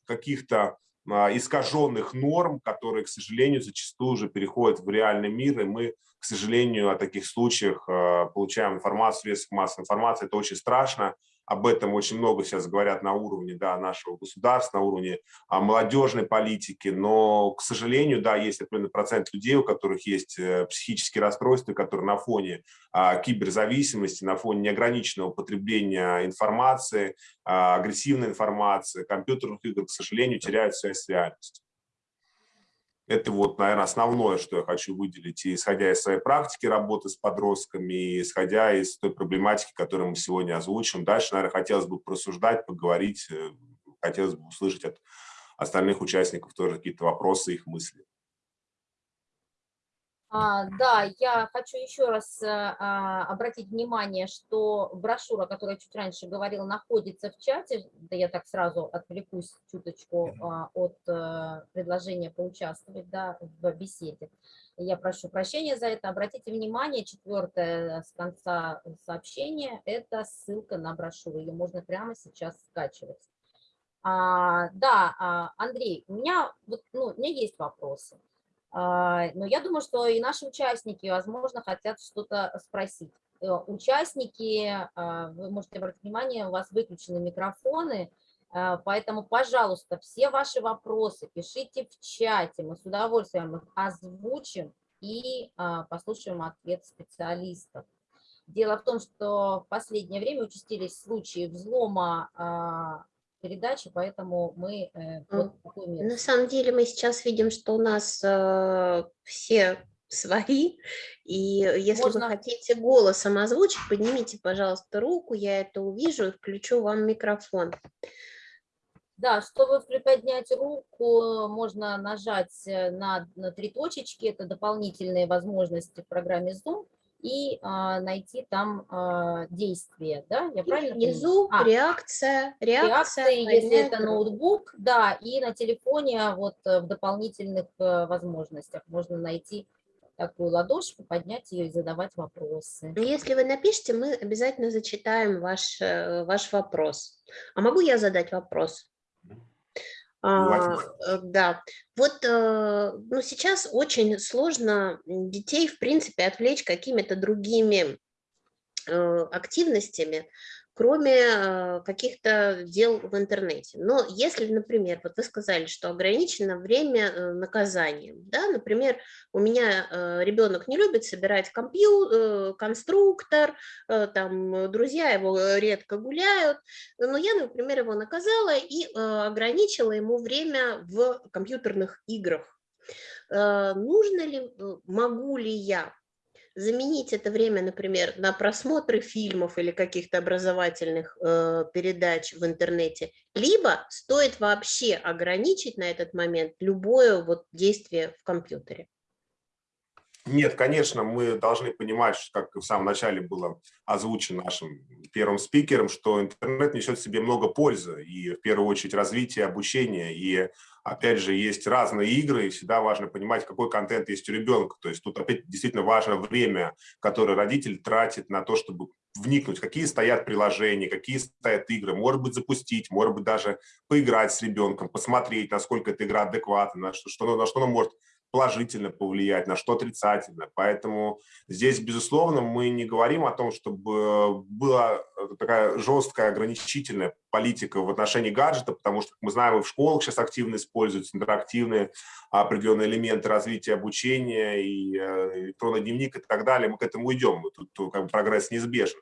каких-то а, искаженных норм, которые, к сожалению, зачастую уже переходят в реальный мир, и мы, к сожалению, о таких случаях а, получаем информацию в средствах массовой информации. Это очень страшно, об этом очень много сейчас говорят на уровне да, нашего государства, на уровне а, молодежной политики, но, к сожалению, да, есть определенный процент людей, у которых есть э, психические расстройства, которые на фоне а, киберзависимости, на фоне неограниченного потребления информации, а, агрессивной информации, компьютерных игр, к сожалению, теряют связь с реальностью. Это вот, наверное, основное, что я хочу выделить, и исходя из своей практики работы с подростками, и исходя из той проблематики, которую мы сегодня озвучим. Дальше, наверное, хотелось бы просуждать, поговорить, э, хотелось бы услышать от остальных участников тоже какие-то вопросы, их мысли. А, да, я хочу еще раз а, а, обратить внимание, что брошюра, о которой я чуть раньше говорила, находится в чате. Да я так сразу отвлекусь чуточку а, от а, предложения поучаствовать да, в беседе. Я прошу прощения за это. Обратите внимание, четвертое с конца сообщения – это ссылка на брошюру. Ее можно прямо сейчас скачивать. А, да, Андрей, у меня, вот, ну, у меня есть вопросы. А, но я думаю, что и наши участники, возможно, хотят что-то спросить. Э, участники, а, вы можете обратить внимание, у вас выключены микрофоны, а, поэтому, пожалуйста, все ваши вопросы пишите в чате, мы с удовольствием их озвучим и послушаем ответ специалистов. Дело в том, что в последнее время участились случаи взлома передачи, поэтому мы э, вот На самом деле мы сейчас видим, что у нас э, все свои, и если Можно... вы хотите голосом озвучить, поднимите, пожалуйста, руку, я это увижу и включу вам микрофон. Да, чтобы приподнять руку, можно нажать э, на, на три точечки, это дополнительные возможности в программе Zoom, и а, найти там а, действие, да, я правильно Внизу а, реакция, реакция, реакция если это ноутбук, да, и на телефоне вот э, в дополнительных э, возможностях можно найти такую ладошку, поднять ее и задавать вопросы. Если вы напишите, мы обязательно зачитаем ваш, э, ваш вопрос. А могу я задать вопрос? А, э, да, вот э, ну, сейчас очень сложно детей, в принципе, отвлечь какими-то другими э, активностями, кроме э, каких-то дел в интернете. Но если, например, вот вы сказали, что ограничено время э, наказания, да, например, у меня э, ребенок не любит собирать компьютер, конструктор, там друзья его редко гуляют, но я, например, его наказала и ограничила ему время в компьютерных играх. Нужно ли, могу ли я заменить это время, например, на просмотры фильмов или каких-то образовательных э, передач в интернете, либо стоит вообще ограничить на этот момент любое вот действие в компьютере. Нет, конечно, мы должны понимать, как в самом начале было озвучено нашим первым спикером, что интернет несет в себе много пользы, и в первую очередь развитие, обучение, и опять же есть разные игры, и всегда важно понимать, какой контент есть у ребенка. То есть тут опять действительно важно время, которое родитель тратит на то, чтобы вникнуть, какие стоят приложения, какие стоят игры, может быть запустить, может быть даже поиграть с ребенком, посмотреть, насколько эта игра адекватна, на что, что, на что она может положительно повлиять, на что отрицательно. Поэтому здесь, безусловно, мы не говорим о том, чтобы была такая жесткая ограничительная политика в отношении гаджета, потому что, как мы знаем, и в школах сейчас активно используются интерактивные определенные элементы развития обучения, и э, электронный дневник и так далее. Мы к этому идем, тут как бы прогресс неизбежен.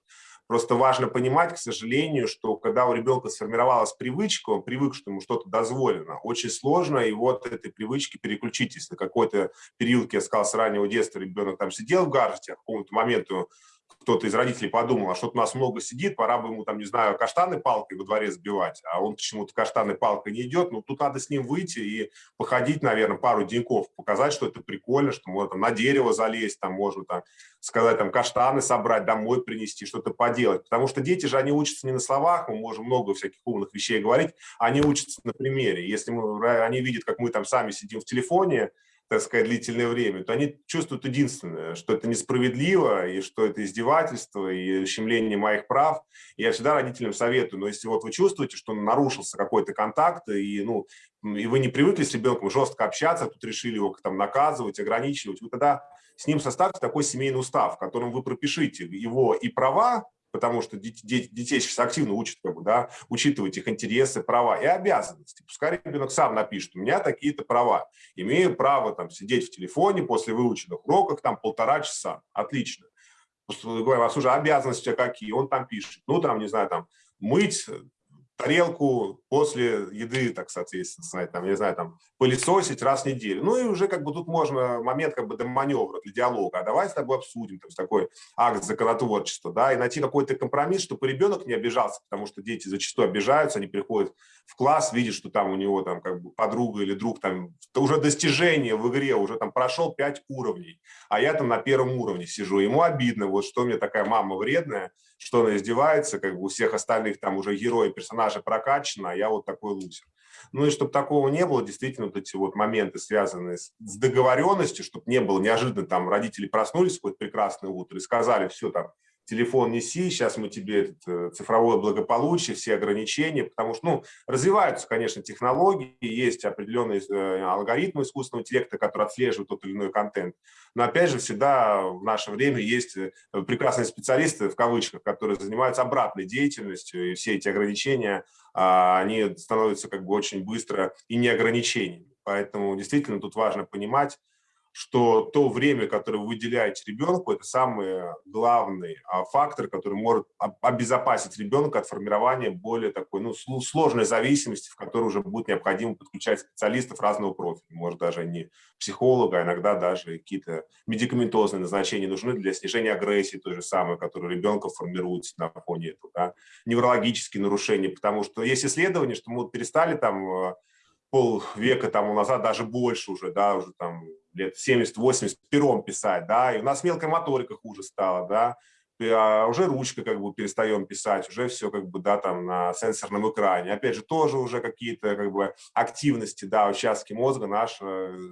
Просто важно понимать, к сожалению, что когда у ребенка сформировалась привычка, он привык, что ему что-то дозволено, очень сложно его от этой привычки переключить. Если какой-то период, я сказал, с раннего детства ребенок там сидел в гаджете, а к какому-то моменту кто-то из родителей подумал, а что-то нас много сидит, пора бы ему, там, не знаю, каштаны палкой во дворе сбивать, а он почему-то каштаны палкой не идет, ну, тут надо с ним выйти и походить, наверное, пару деньков, показать, что это прикольно, что можно там на дерево залезть, там можно там сказать, там, каштаны собрать, домой принести, что-то поделать, потому что дети же, они учатся не на словах, мы можем много всяких умных вещей говорить, они учатся на примере, если мы, они видят, как мы там сами сидим в телефоне, так сказать, длительное время, то они чувствуют единственное, что это несправедливо, и что это издевательство, и ущемление моих прав. И я всегда родителям советую, но если вот вы чувствуете, что нарушился какой-то контакт, и, ну, и вы не привыкли с ребенком жестко общаться, тут решили его там наказывать, ограничивать, вы тогда с ним составьте такой семейный устав, в котором вы пропишите его и права, потому что детей, детей сейчас активно учат, как бы, да, учитывать их интересы, права и обязанности. Пускай ребенок сам напишет, у меня такие-то права. Имею право там, сидеть в телефоне после выученных уроков там полтора часа. Отлично. Говорю, у вас уже обязанности какие? Он там пишет, ну там, не знаю, там, мыть тарелку после еды, так соответственно, там, я не знаю, там, пылесосить раз в неделю. Ну и уже как бы тут можно момент как бы до маневра, для диалога. А давай с тобой обсудим, то такой акт законотворчества, да, и найти какой-то компромисс, чтобы ребенок не обижался, потому что дети зачастую обижаются, они приходят в класс, видят, что там у него там как бы подруга или друг там уже достижение в игре, уже там прошел 5 уровней, а я там на первом уровне сижу. Ему обидно, вот что мне такая мама вредная, что она издевается, как бы у всех остальных там уже герои, персонажи прокачаны, а я вот такой лузер. Ну и чтобы такого не было, действительно, вот эти вот моменты, связанные с, договоренностью, чтобы не было неожиданно, там родители проснулись в какое-то прекрасное утро и сказали, все, там, телефон неси, сейчас мы тебе этот, э, цифровое благополучие, все ограничения, потому что, ну, развиваются, конечно, технологии, есть определенные э, алгоритмы искусственного интеллекта, которые отслеживают тот или иной контент, но, опять же, всегда в наше время есть э, прекрасные специалисты, в кавычках, которые занимаются обратной деятельностью, и все эти ограничения, а, они становятся как бы очень быстро и не ограничениями. Поэтому действительно тут важно понимать, что то время, которое вы выделяете ребенку, это самый главный а, фактор, который может обезопасить ребенка от формирования более такой ну, сложной зависимости, в которой уже будет необходимо подключать специалистов разного профиля. Может, даже не психолога, а иногда даже какие-то медикаментозные назначения нужны для снижения агрессии той же самой, которая у ребенка формируется на фоне этого. Да? Неврологические нарушения, потому что есть исследования, что мы перестали там э, полвека тому назад, даже больше уже, да, уже там лет 70-80 пером писать, да, и у нас мелкая моторика хуже стала, да, а уже ручка как бы перестаем писать, уже все как бы, да, там на сенсорном экране. Опять же, тоже уже какие-то как бы активности, да, участки мозга наши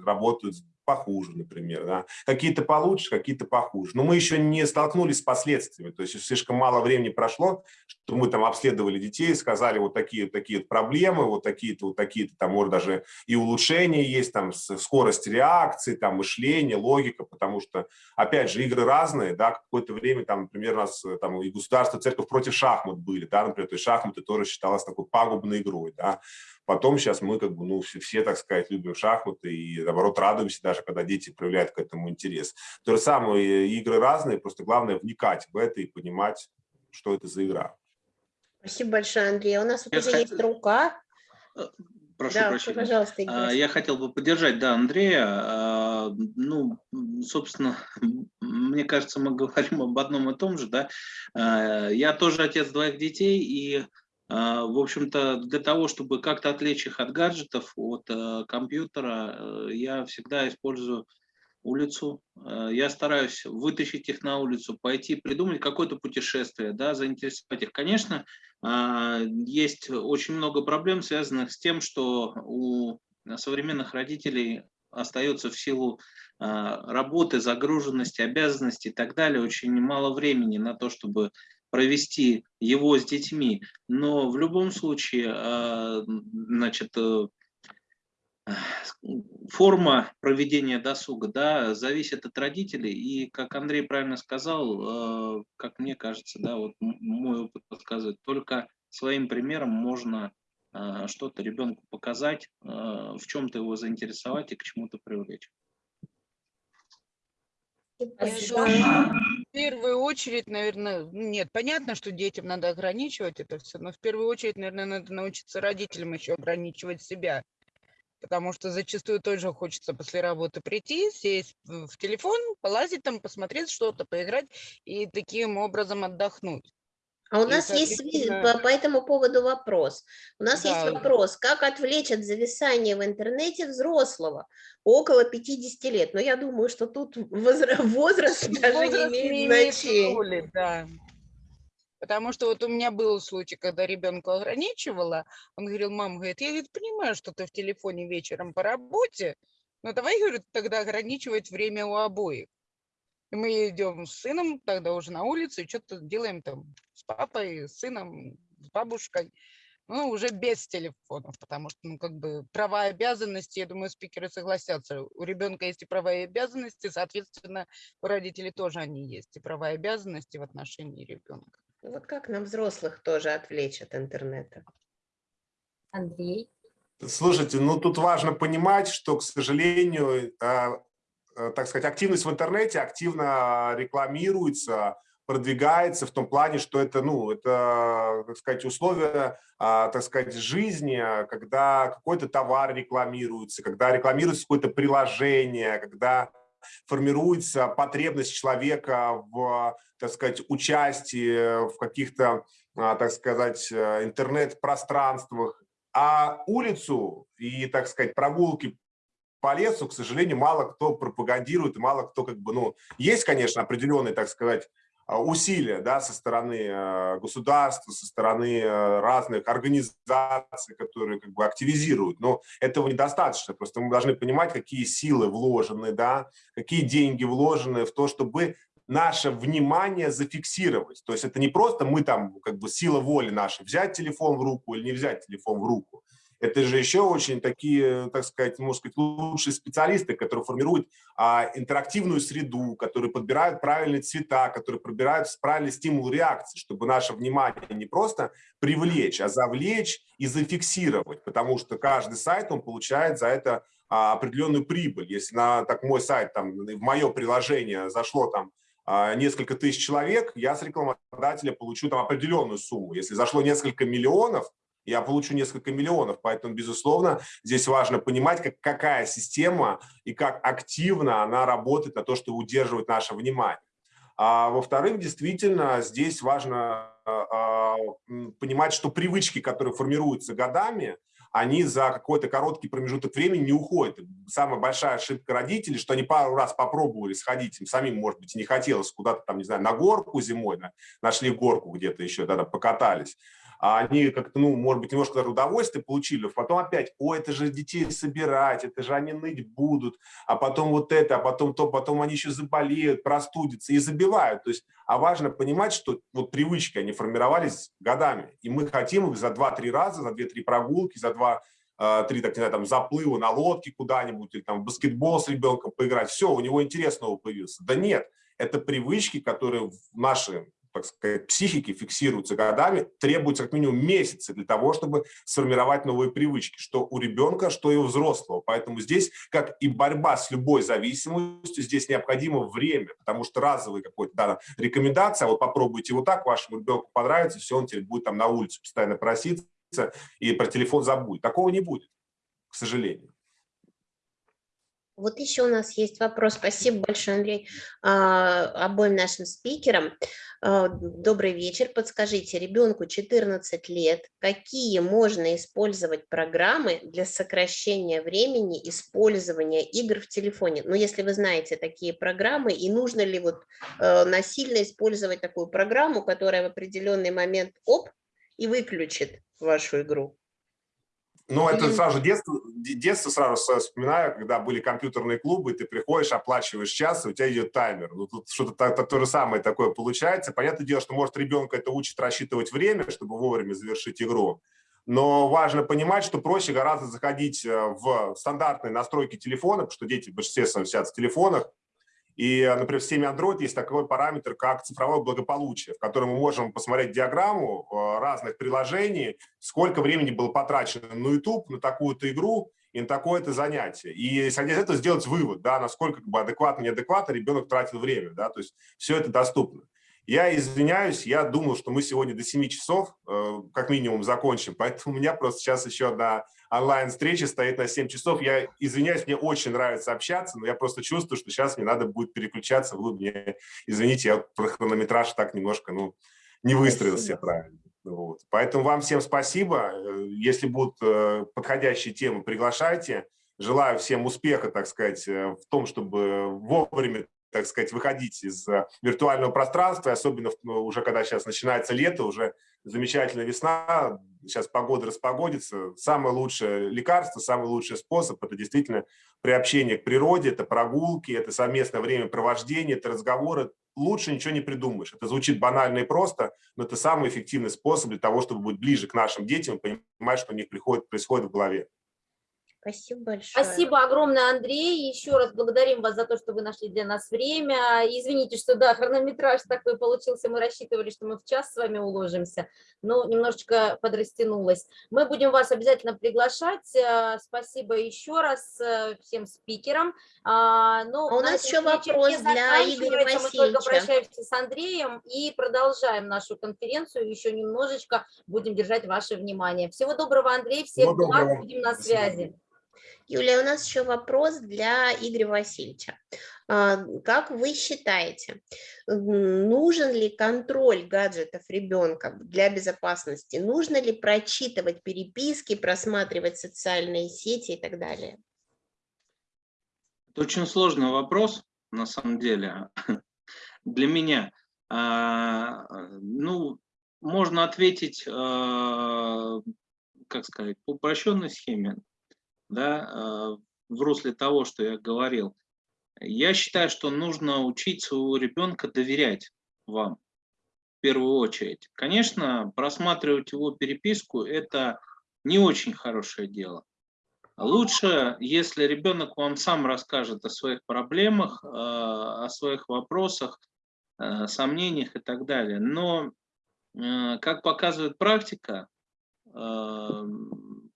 работают похуже, например, да. Какие-то получше, какие-то похуже. Но мы еще не столкнулись с последствиями, то есть слишком мало времени прошло, что мы там обследовали детей, сказали вот такие такие проблемы, вот такие-то, вот такие-то, там может даже и улучшения есть, там скорость реакции, там мышление, логика, потому что, опять же, игры разные, да, какое-то время там, например, у нас там и государство, церковь против шахмат были, да, например, то есть шахматы тоже считалось такой пагубной игрой, да, Потом сейчас мы как бы, ну, все, все, так сказать, любим шахматы и, наоборот, радуемся даже, когда дети проявляют к этому интерес. То же самое, игры разные, просто главное вникать в это и понимать, что это за игра. Спасибо большое, Андрей. У нас вот уже есть рука. Э, прошу да, прощения. Пожалуйста, Игорь. Я хотел бы поддержать, да, Андрея. А, ну, собственно, мне кажется, мы говорим об одном и том же, да. А, я тоже отец двоих детей, и а, в общем-то, для того, чтобы как-то отвлечь их от гаджетов, от э, компьютера, э, я всегда использую улицу. Э, я стараюсь вытащить их на улицу, пойти, придумать какое-то путешествие, да, заинтересовать их. Конечно, а, есть очень много проблем, связанных с тем, что у современных родителей остается в силу а, работы, загруженности, обязанностей и так далее очень мало времени на то, чтобы провести его с детьми, но в любом случае, а, значит, э, форма проведения досуга да, зависит от родителей. И, как Андрей правильно сказал, э, как мне кажется, да, вот мой опыт подсказывает, только своим примером можно э, что-то ребенку показать, в чем-то его заинтересовать и к чему-то привлечь. В первую очередь, наверное, нет, понятно, что детям надо ограничивать это все, но в первую очередь, наверное, надо научиться родителям еще ограничивать себя. Потому что зачастую тоже хочется после работы прийти, сесть в телефон, полазить там, посмотреть что-то, поиграть и таким образом отдохнуть. А у нас есть по, по этому поводу вопрос. У нас да. есть вопрос, как отвлечь от зависания в интернете взрослого около 50 лет. Но я думаю, что тут возраст, возраст даже возраст не имеет значения. Роли, да. Потому что вот у меня был случай, когда ребенку ограничивала, он говорил, мама, говорит, я говорит, понимаю, что ты в телефоне вечером по работе, но давай, говорит, тогда ограничивать время у обоих. И мы идем с сыном тогда уже на улицу и что-то делаем там с папой, с сыном, с бабушкой. Ну, уже без телефонов, потому что, ну, как бы права и обязанности, я думаю, спикеры согласятся. У ребенка есть и права и обязанности, соответственно, у родителей тоже они есть, и права и обязанности в отношении ребенка. Ну, вот как нам взрослых тоже отвлечь от интернета? Андрей? Слушайте, ну тут важно понимать, что, к сожалению, а, так сказать, активность в интернете активно рекламируется продвигается в том плане, что это, ну, это, так сказать, условия, а, так сказать, жизни, когда какой-то товар рекламируется, когда рекламируется какое-то приложение, когда формируется потребность человека в, так сказать, участии в каких-то, а, так сказать, интернет-пространствах. А улицу и, так сказать, прогулки по лесу, к сожалению, мало кто пропагандирует, мало кто как бы, ну, есть, конечно, определенные, так сказать, а, усилия да, со стороны э, государства, со стороны э, разных организаций, которые как бы активизируют. Но этого недостаточно. Просто мы должны понимать, какие силы вложены, да, какие деньги вложены в то, чтобы наше внимание зафиксировать. То есть это не просто мы там, как бы сила воли наша, взять телефон в руку или не взять телефон в руку это же еще очень такие, так сказать, можно сказать, лучшие специалисты, которые формируют а, интерактивную среду, которые подбирают правильные цвета, которые подбирают правильный стимул реакции, чтобы наше внимание не просто привлечь, а завлечь и зафиксировать, потому что каждый сайт, он получает за это а, определенную прибыль. Если на так мой сайт, там, в мое приложение зашло там а, несколько тысяч человек, я с рекламодателя получу там определенную сумму. Если зашло несколько миллионов, я получу несколько миллионов. Поэтому, безусловно, здесь важно понимать, как, какая система и как активно она работает на то, чтобы удерживать наше внимание. А во-вторых, действительно, здесь важно а, понимать, что привычки, которые формируются годами, они за какой-то короткий промежуток времени не уходят. Самая большая ошибка родителей, что они пару раз попробовали сходить, им самим, может быть, не хотелось куда-то там, не знаю, на горку зимой, нашли горку где-то еще, тогда покатались а они как-то, ну, может быть, немножко даже удовольствие получили, потом опять, о, это же детей собирать, это же они ныть будут, а потом вот это, а потом то, потом они еще заболеют, простудятся и забивают. То есть, а важно понимать, что вот привычки, они формировались годами, и мы хотим их за 2-3 раза, за 2-3 прогулки, за 2 а, три, так не знаю, там, заплыва на лодке куда-нибудь, или там в баскетбол с ребенком поиграть, все, у него интерес новый появился. Да нет, это привычки, которые в наши так сказать, психики фиксируются годами, требуется как минимум месяцы для того, чтобы сформировать новые привычки, что у ребенка, что и у взрослого. Поэтому здесь, как и борьба с любой зависимостью, здесь необходимо время, потому что разовые какой-то да, рекомендация, вот попробуйте вот так, вашему ребенку понравится, все, он теперь будет там на улице постоянно проситься и про телефон забудет. Такого не будет, к сожалению. Вот еще у нас есть вопрос. Спасибо большое, Андрей, а, обоим нашим спикерам. А, добрый вечер. Подскажите, ребенку 14 лет, какие можно использовать программы для сокращения времени использования игр в телефоне? Ну, если вы знаете такие программы, и нужно ли вот э, насильно использовать такую программу, которая в определенный момент оп, и выключит вашу игру? Ну, это сразу детство, детство сразу вспоминаю, когда были компьютерные клубы, ты приходишь, оплачиваешь час, и у тебя идет таймер. Ну, тут что-то то, то, же самое такое получается. Понятное дело, что, может, ребенка это учит рассчитывать время, чтобы вовремя завершить игру. Но важно понимать, что проще гораздо заходить э, в стандартные настройки телефона, потому что дети в большинстве своем сидят в телефонах, и, например, в системе Android есть такой параметр, как цифровое благополучие, в котором мы можем посмотреть диаграмму э, разных приложений, сколько времени было потрачено на YouTube, на такую-то игру и на такое-то занятие. И, исходя из этого, сделать вывод, да, насколько как бы, адекватно, неадекватно ребенок тратил время. Да, то есть все это доступно. Я извиняюсь, я думал, что мы сегодня до 7 часов э, как минимум закончим, поэтому у меня просто сейчас еще одна онлайн-встреча стоит на 7 часов. Я извиняюсь, мне очень нравится общаться, но я просто чувствую, что сейчас мне надо будет переключаться. Вы мне, извините, я про хронометраж так немножко ну, не выстроился правильно. Вот. Поэтому вам всем спасибо. Если будут э, подходящие темы, приглашайте. Желаю всем успеха, так сказать, э, в том, чтобы вовремя так сказать, выходить из э, виртуального пространства, особенно ну, уже когда сейчас начинается лето, уже замечательная весна, сейчас погода распогодится. Самое лучшее лекарство, самый лучший способ – это действительно приобщение к природе, это прогулки, это совместное времяпровождение, это разговоры. Лучше ничего не придумаешь. Это звучит банально и просто, но это самый эффективный способ для того, чтобы быть ближе к нашим детям, понимать, что у них приходит, происходит в голове. Спасибо большое. Спасибо огромное, Андрей. Еще раз благодарим вас за то, что вы нашли для нас время. Извините, что да, хронометраж такой получился. Мы рассчитывали, что мы в час с вами уложимся, но немножечко подрастянулось. Мы будем вас обязательно приглашать. Э, Спасибо еще раз э, всем спикерам. А, ну, А у на нас еще вопрос для Игоря заканчивается. Мы только Васильевича. прощаемся с Андреем и продолжаем нашу конференцию. Еще немножечко будем держать ваше внимание. Всего доброго, Андрей. Всех благ. Будем на связи. Юлия, у нас еще вопрос для Игоря Васильевича. А, Как вы считаете, нужен ли контроль гаджетов ребенка для безопасности? Нужно ли прочитывать переписки, просматривать социальные сети и так далее? Это очень сложный вопрос, на самом деле, для меня. А, Ну, можно ответить, а, как сказать, по упрощенной схеме, да, а, в русле того, что я говорил. Я считаю, что нужно учить своего ребенка доверять вам в первую очередь. Конечно, просматривать его переписку – это не очень хорошее дело. Лучше, если ребенок вам сам расскажет о своих проблемах, э, о своих вопросах, э, сомнениях и так далее. Но, как показывает практика,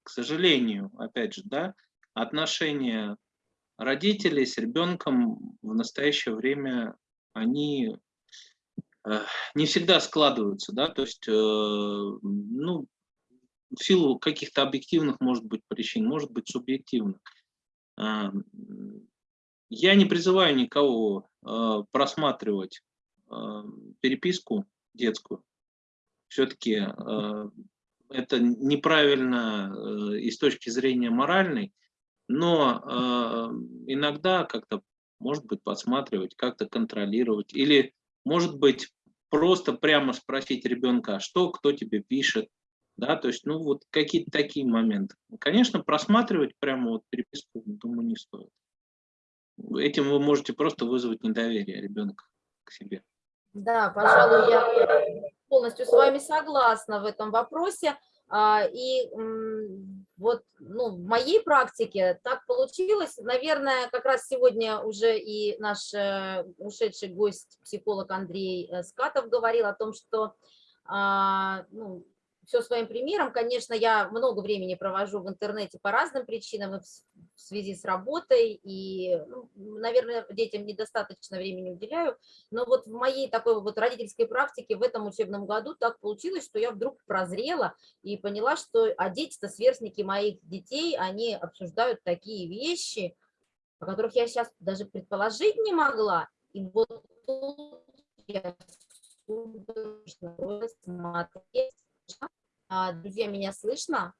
к сожалению, опять же, да, отношения родителей с ребенком в настоящее время, они э, не всегда складываются, да, то есть, э, ну, в силу каких-то объективных, может быть, причин, может быть, субъективных. М, Я не призываю никого э, просматривать э, переписку детскую. Все-таки это неправильно э, и с точки зрения моральной, но э, иногда как-то, может быть, подсматривать, как-то контролировать. Или, может быть, просто прямо спросить ребенка, а что, кто тебе пишет, да, то есть, ну, вот какие-то такие моменты. Конечно, просматривать прямо вот переписку, думаю, не стоит. Этим вы можете просто вызвать недоверие ребенка к себе. Да, пожалуй, я полностью с вами согласна в этом вопросе. А, И вот ну, в моей практике так получилось. Наверное, как раз сегодня уже и наш э, ушедший гость, психолог Андрей э, Скатов говорил о том, что а, ну, все своим примером. Конечно, я много времени провожу в интернете по разным причинам, в связи с работой, и, ну, наверное, детям недостаточно времени уделяю. Но вот в моей такой вот родительской практике в этом учебном году так получилось, что я вдруг прозрела и поняла, что а дети-то сверстники моих детей, они обсуждают такие вещи, о которых я сейчас даже предположить не могла. И вот я смотреть. А, Друзья, меня слышно?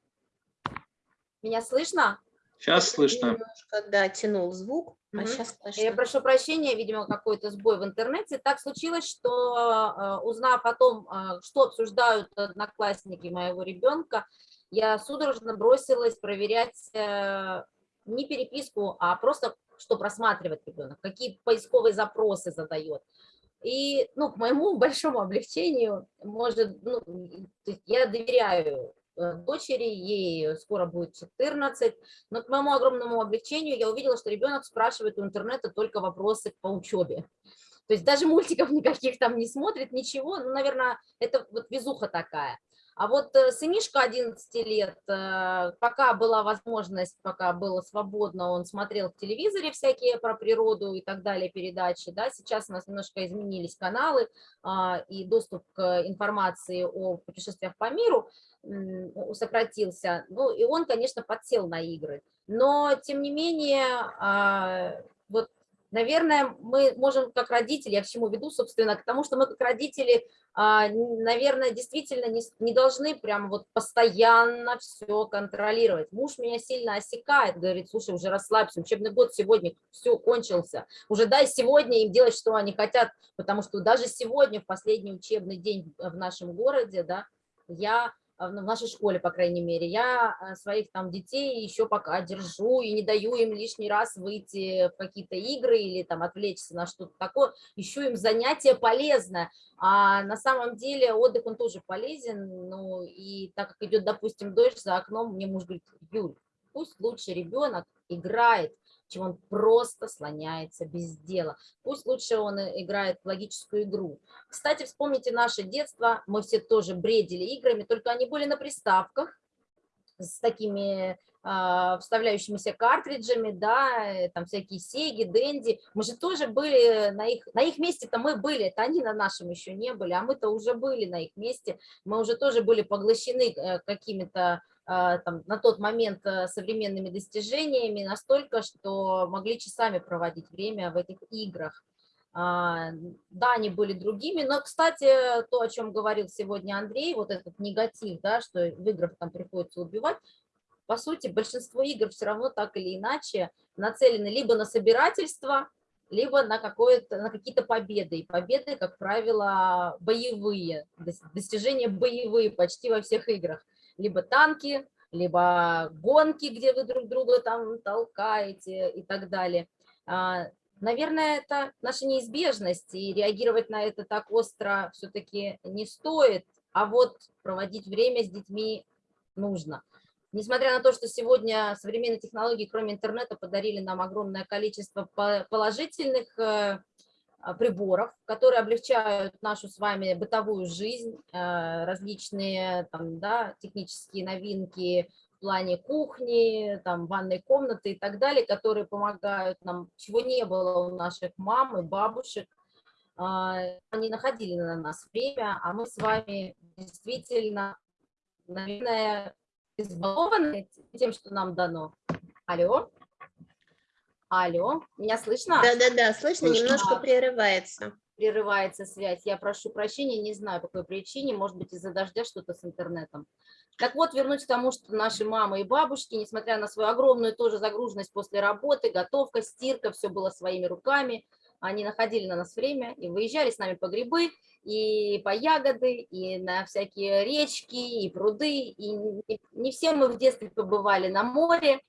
Меня слышно? Сейчас слышно. Немножко, да, тянул звук, а Мгм. сейчас Я слышно. прошу прощения, видимо, какой-то сбой в интернете. Так случилось, что э, узнав о том, э, что обсуждают одноклассники моего ребенка, я судорожно бросилась проверять э, не переписку, а просто, что просматривает ребенок, какие поисковые запросы задает. И, ну, к моему большому облегчению, может, ну, я доверяю э, дочери, ей скоро будет 14, но к моему огромному облегчению я увидела, что ребенок спрашивает у интернета только вопросы по учебе. То есть даже мультиков никаких там не смотрит, ничего. Ну, наверное, это вот везуха такая. А вот э, сынишка 11 лет, э, пока была возможность, пока было свободно, он смотрел в телевизоре всякие про природу и так далее передачи. Да? Сейчас у нас немножко изменились каналы а, и доступ к информации о путешествиях по миру сократился. Ну и он, конечно, подсел на игры. Но, тем не менее, а, вот, наверное, мы можем как родители, я к чему веду, собственно, к тому, что мы как родители, а, наверное, действительно не, не должны прям вот постоянно все контролировать. Муж меня сильно осекает, говорит, слушай, уже расслабься, учебный год сегодня все кончился, уже дай сегодня им делать, что они хотят, потому что даже сегодня, в последний учебный день в нашем городе, да, я в нашей школе, по крайней мере, я а, своих там детей еще пока держу и не даю им лишний раз выйти в какие-то игры или там отвлечься на что-то такое, ищу им занятие полезное, а на самом деле отдых, он тоже полезен, ну и так как идет, допустим, дождь за окном, мне муж говорит, Юль, Пусть лучше ребенок играет, чем он просто слоняется без дела. Пусть лучше он играет в логическую игру. Кстати, вспомните наше детство, мы все тоже бредили играми, только они были на приставках, с такими а, вставляющимися картриджами, да, э, там всякие Сеги, Дэнди. Мы же тоже были на их, на их месте-то мы были, это они на нашем еще не были, а мы-то уже были на их месте, мы уже тоже были поглощены э, какими-то там, на тот момент э, современными достижениями настолько, что могли часами проводить время в этих играх. А, да, они были другими, но, кстати, то, о чем говорил сегодня Андрей, вот этот негатив, да, что в играх там приходится убивать, по сути, большинство игр все равно так или иначе нацелены либо на собирательство, либо на, на какие-то победы. И победы, как правило, боевые, достижения боевые почти во всех играх. Либо танки, либо гонки, где вы друг друга там толкаете и так далее. А, наверное, это наша неизбежность, и реагировать на это так остро все-таки не стоит, а вот проводить время с детьми нужно. Несмотря на то, что сегодня современные технологии, кроме интернета, подарили нам огромное количество положительных э, приборов, которые облегчают нашу с вами бытовую жизнь, э, различные там, да, технические новинки в плане кухни, там, ванной комнаты и так далее, которые помогают нам, чего не было у наших мам и бабушек. А, они находили на нас время, а мы с вами действительно, наверное, избалованы тем, что нам дано. Алло? Алло, меня слышно? Да-да-да, слышно, слышно, немножко прерывается. Прерывается связь. Я прошу прощения, не знаю, по какой причине, может быть, из-за дождя что-то с интернетом. Так вот, вернусь к тому, что наши мамы и бабушки, несмотря на свою огромную тоже загруженность после работы, готовка, стирка, все было своими руками, они находили на нас время и выезжали с нами по грибы, и по ягоды, и на всякие речки, и пруды. И не все мы в детстве побывали на море,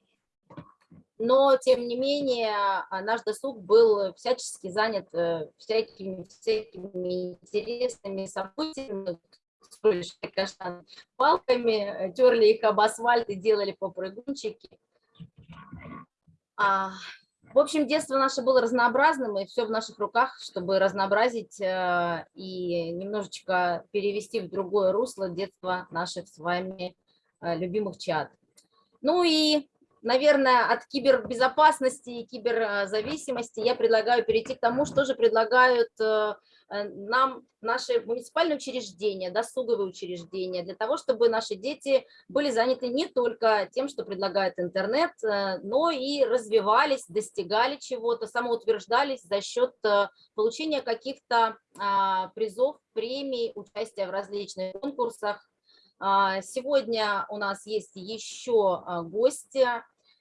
но, тем не менее, а, наш досуг был всячески занят э, всякими, всякими интересными событиями, строили палками, терли их об асфальт и делали попрыгунчики. А, в общем, детство наше было разнообразным, и все в наших руках, чтобы разнообразить э, и немножечко перевести в другое русло детство наших с вами э, любимых чат. Ну и, наверное, от кибербезопасности и киберзависимости я предлагаю перейти к тому, что же предлагают э, нам наши муниципальные учреждения, досуговые учреждения, для того, чтобы наши дети были заняты не только тем, что предлагает интернет, э, но и развивались, достигали чего-то, самоутверждались за счет э, получения каких-то а, призов, премий, участия в различных конкурсах. А, сегодня у нас есть еще гости,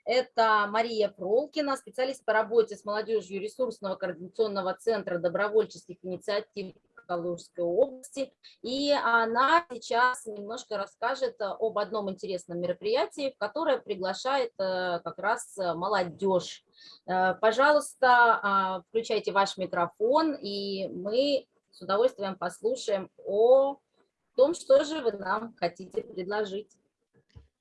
это Мария Пролкина, специалист по работе с молодежью ресурсного координационного центра добровольческих инициатив Калужской области. И она сейчас немножко расскажет об одном интересном мероприятии, в которое приглашает как раз молодежь. Пожалуйста, а, включайте ваш микрофон, и мы с удовольствием послушаем о том, что же вы нам хотите предложить.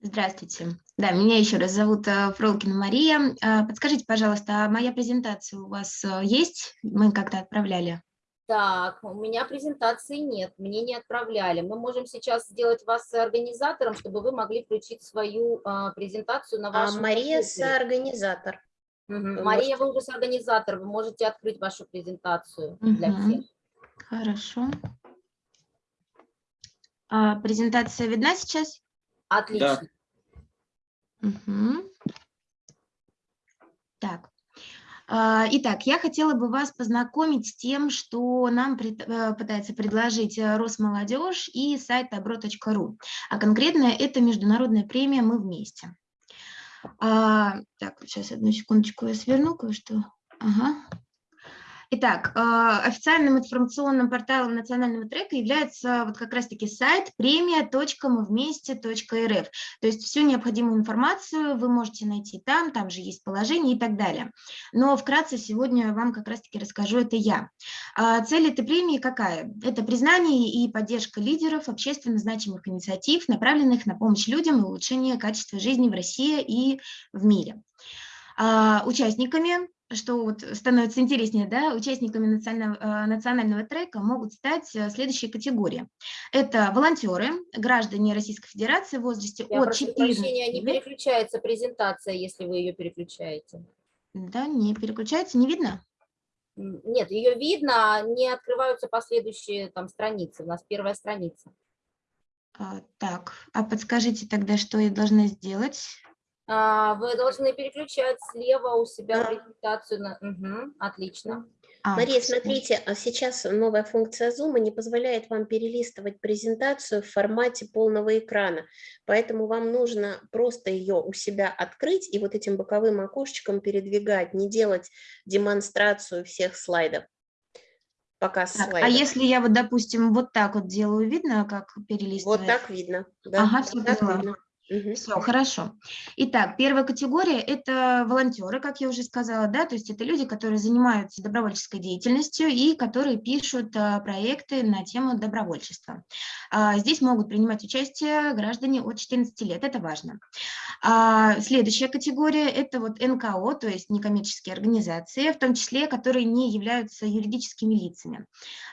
Здравствуйте. Да, меня еще раз зовут э, Фролкина Мария. Э, подскажите, пожалуйста, а моя презентация у вас э, есть? Мы как-то отправляли. Так, у меня презентации нет, мне не отправляли. Мы можем сейчас сделать вас организатором, чтобы вы могли включить свою а, презентацию на вашем А Мария организатор. Угу. Мария, вы уже организатор, вы можете открыть вашу презентацию угу. для всех. Хорошо. А, презентация видна сейчас? Отлично. Да. Угу. Так. А, итак, я хотела бы вас познакомить с тем, что нам э, пытается предложить э, Росмолодежь и сайт добро.ру. А конкретно это международная премия «Мы вместе». А, так, сейчас одну секундочку я сверну кое-что. Ага. Итак, э, официальным информационным порталом национального трека является вот как раз-таки сайт премия.мывместе.рф. То есть всю необходимую информацию вы можете найти там, там же есть положение и так далее. Но вкратце сегодня вам как раз-таки расскажу это я. А цель этой премии какая? Это признание и поддержка лидеров общественно значимых инициатив, направленных на помощь людям и улучшение качества жизни в России и в мире. А, участниками что вот становится интереснее, да, участниками национального, э, национального трека могут стать э, следующие категории. Это волонтеры, граждане Российской Федерации в возрасте Я от прошу 14 прощения, не переключается презентация, если вы ее переключаете. Да, не переключается, не видно? Нет, ее видно, а не открываются последующие там страницы. У нас первая страница. А, так, а подскажите тогда, что я должна сделать? А, Вы должны переключать слева у себя Да. презентацию. На... Мгм, отлично. А, Мария, смотрите, а сейчас новая функция Zoom не позволяет вам перелистывать презентацию в формате полного экрана, поэтому вам нужно просто ее у себя открыть и вот этим боковым окошечком передвигать, не делать демонстрацию всех слайдов. Показ Так, а слайдов. если я вот, допустим, вот так вот делаю, видно, как Вот перелистывать? так видно. Да, Ага, вот всё так видно. Мгм. Все, хорошо. Итак, первая категория – это волонтеры, как я уже сказала, да, то есть это люди, которые занимаются добровольческой деятельностью и которые пишут а, проекты на тему добровольчества. А, Здесь могут принимать участие граждане от 14 лет, это важно. А, Следующая категория – это вот НКО, то есть некоммерческие организации, в том числе, которые не являются юридическими лицами.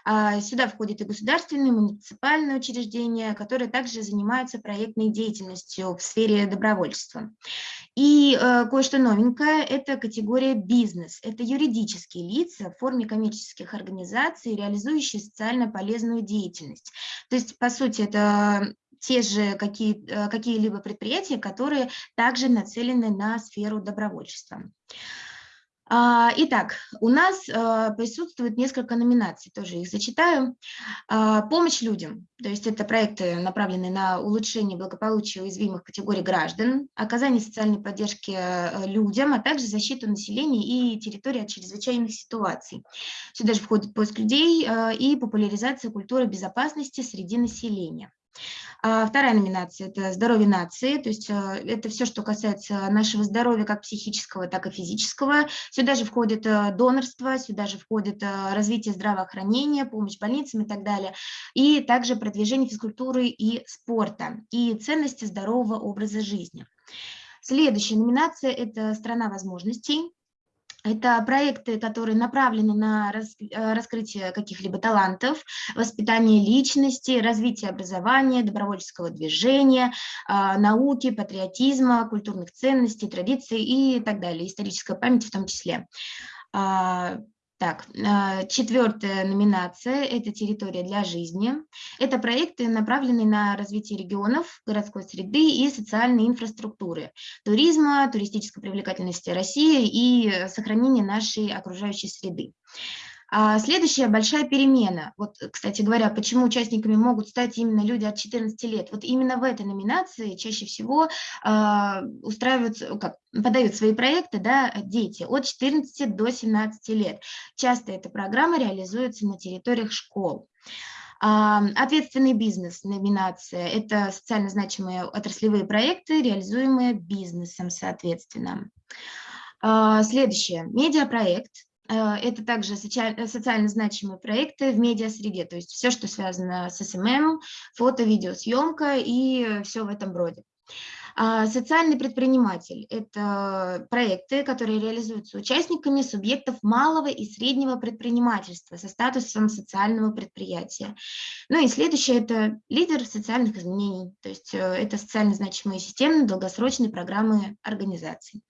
А, Сюда входят и государственные, муниципальные учреждения, которые также занимаются проектной деятельностью в сфере добровольчества. И э, кое-что новенькое – это категория бизнес. Это юридические лица в форме коммерческих организаций, реализующие социально полезную деятельность. То есть, по сути, это те же какие, э, какие-либо предприятия, которые также нацелены на сферу добровольчества. А, Итак, у нас а, присутствует несколько номинаций, тоже их зачитаю. А, Помощь людям, то есть это проекты, направленные на улучшение благополучия уязвимых категорий граждан, оказание социальной поддержки э, людям, а также защиту населения и территории от чрезвычайных ситуаций. Сюда же входит поиск людей а, и популяризация культуры безопасности среди населения. А Вторая номинация – это здоровье нации, то есть э, это все, что касается нашего здоровья как психического, так и физического. Сюда же входит э, донорство, сюда же входит развитие здравоохранения, помощь больницам и так далее, и также продвижение физкультуры и спорта, и ценности здорового образа жизни. Следующая номинация – это «Страна возможностей». Это проекты, которые направлены на э, раскрытие каких-либо талантов, воспитание личности, развитие образования, добровольческого движения, а, науки, патриотизма, культурных ценностей, традиций и так далее, историческая память в том числе. Так, а, четвертая номинация – это «Территория для жизни». Это проекты, направленные на развитие регионов, городской среды и социальной инфраструктуры, туризма, туристической привлекательности России и э, сохранения нашей окружающей среды. А Следующая большая перемена. Вот, кстати говоря, почему участниками могут стать именно люди от 14 лет. Вот именно в этой номинации чаще всего а, устраиваются, ну, как, подают свои проекты да, дети от 14 до 17 лет. Часто эта программа реализуется на территориях школ. А, Ответственный бизнес номинация – это социально значимые отраслевые проекты, реализуемые бизнесом, соответственно. Следующее – медиапроект. Э, Это также социаль- социально значимые проекты в медиасреде, то есть все, что связано с SMM, фото, видеосъемка и все в этом роде. А, Социальный предприниматель – это проекты, которые реализуются участниками субъектов малого и среднего предпринимательства со статусом социального предприятия. Ну и следующее – это лидер социальных изменений, то есть э, это социально значимые системные долгосрочные программы организаций.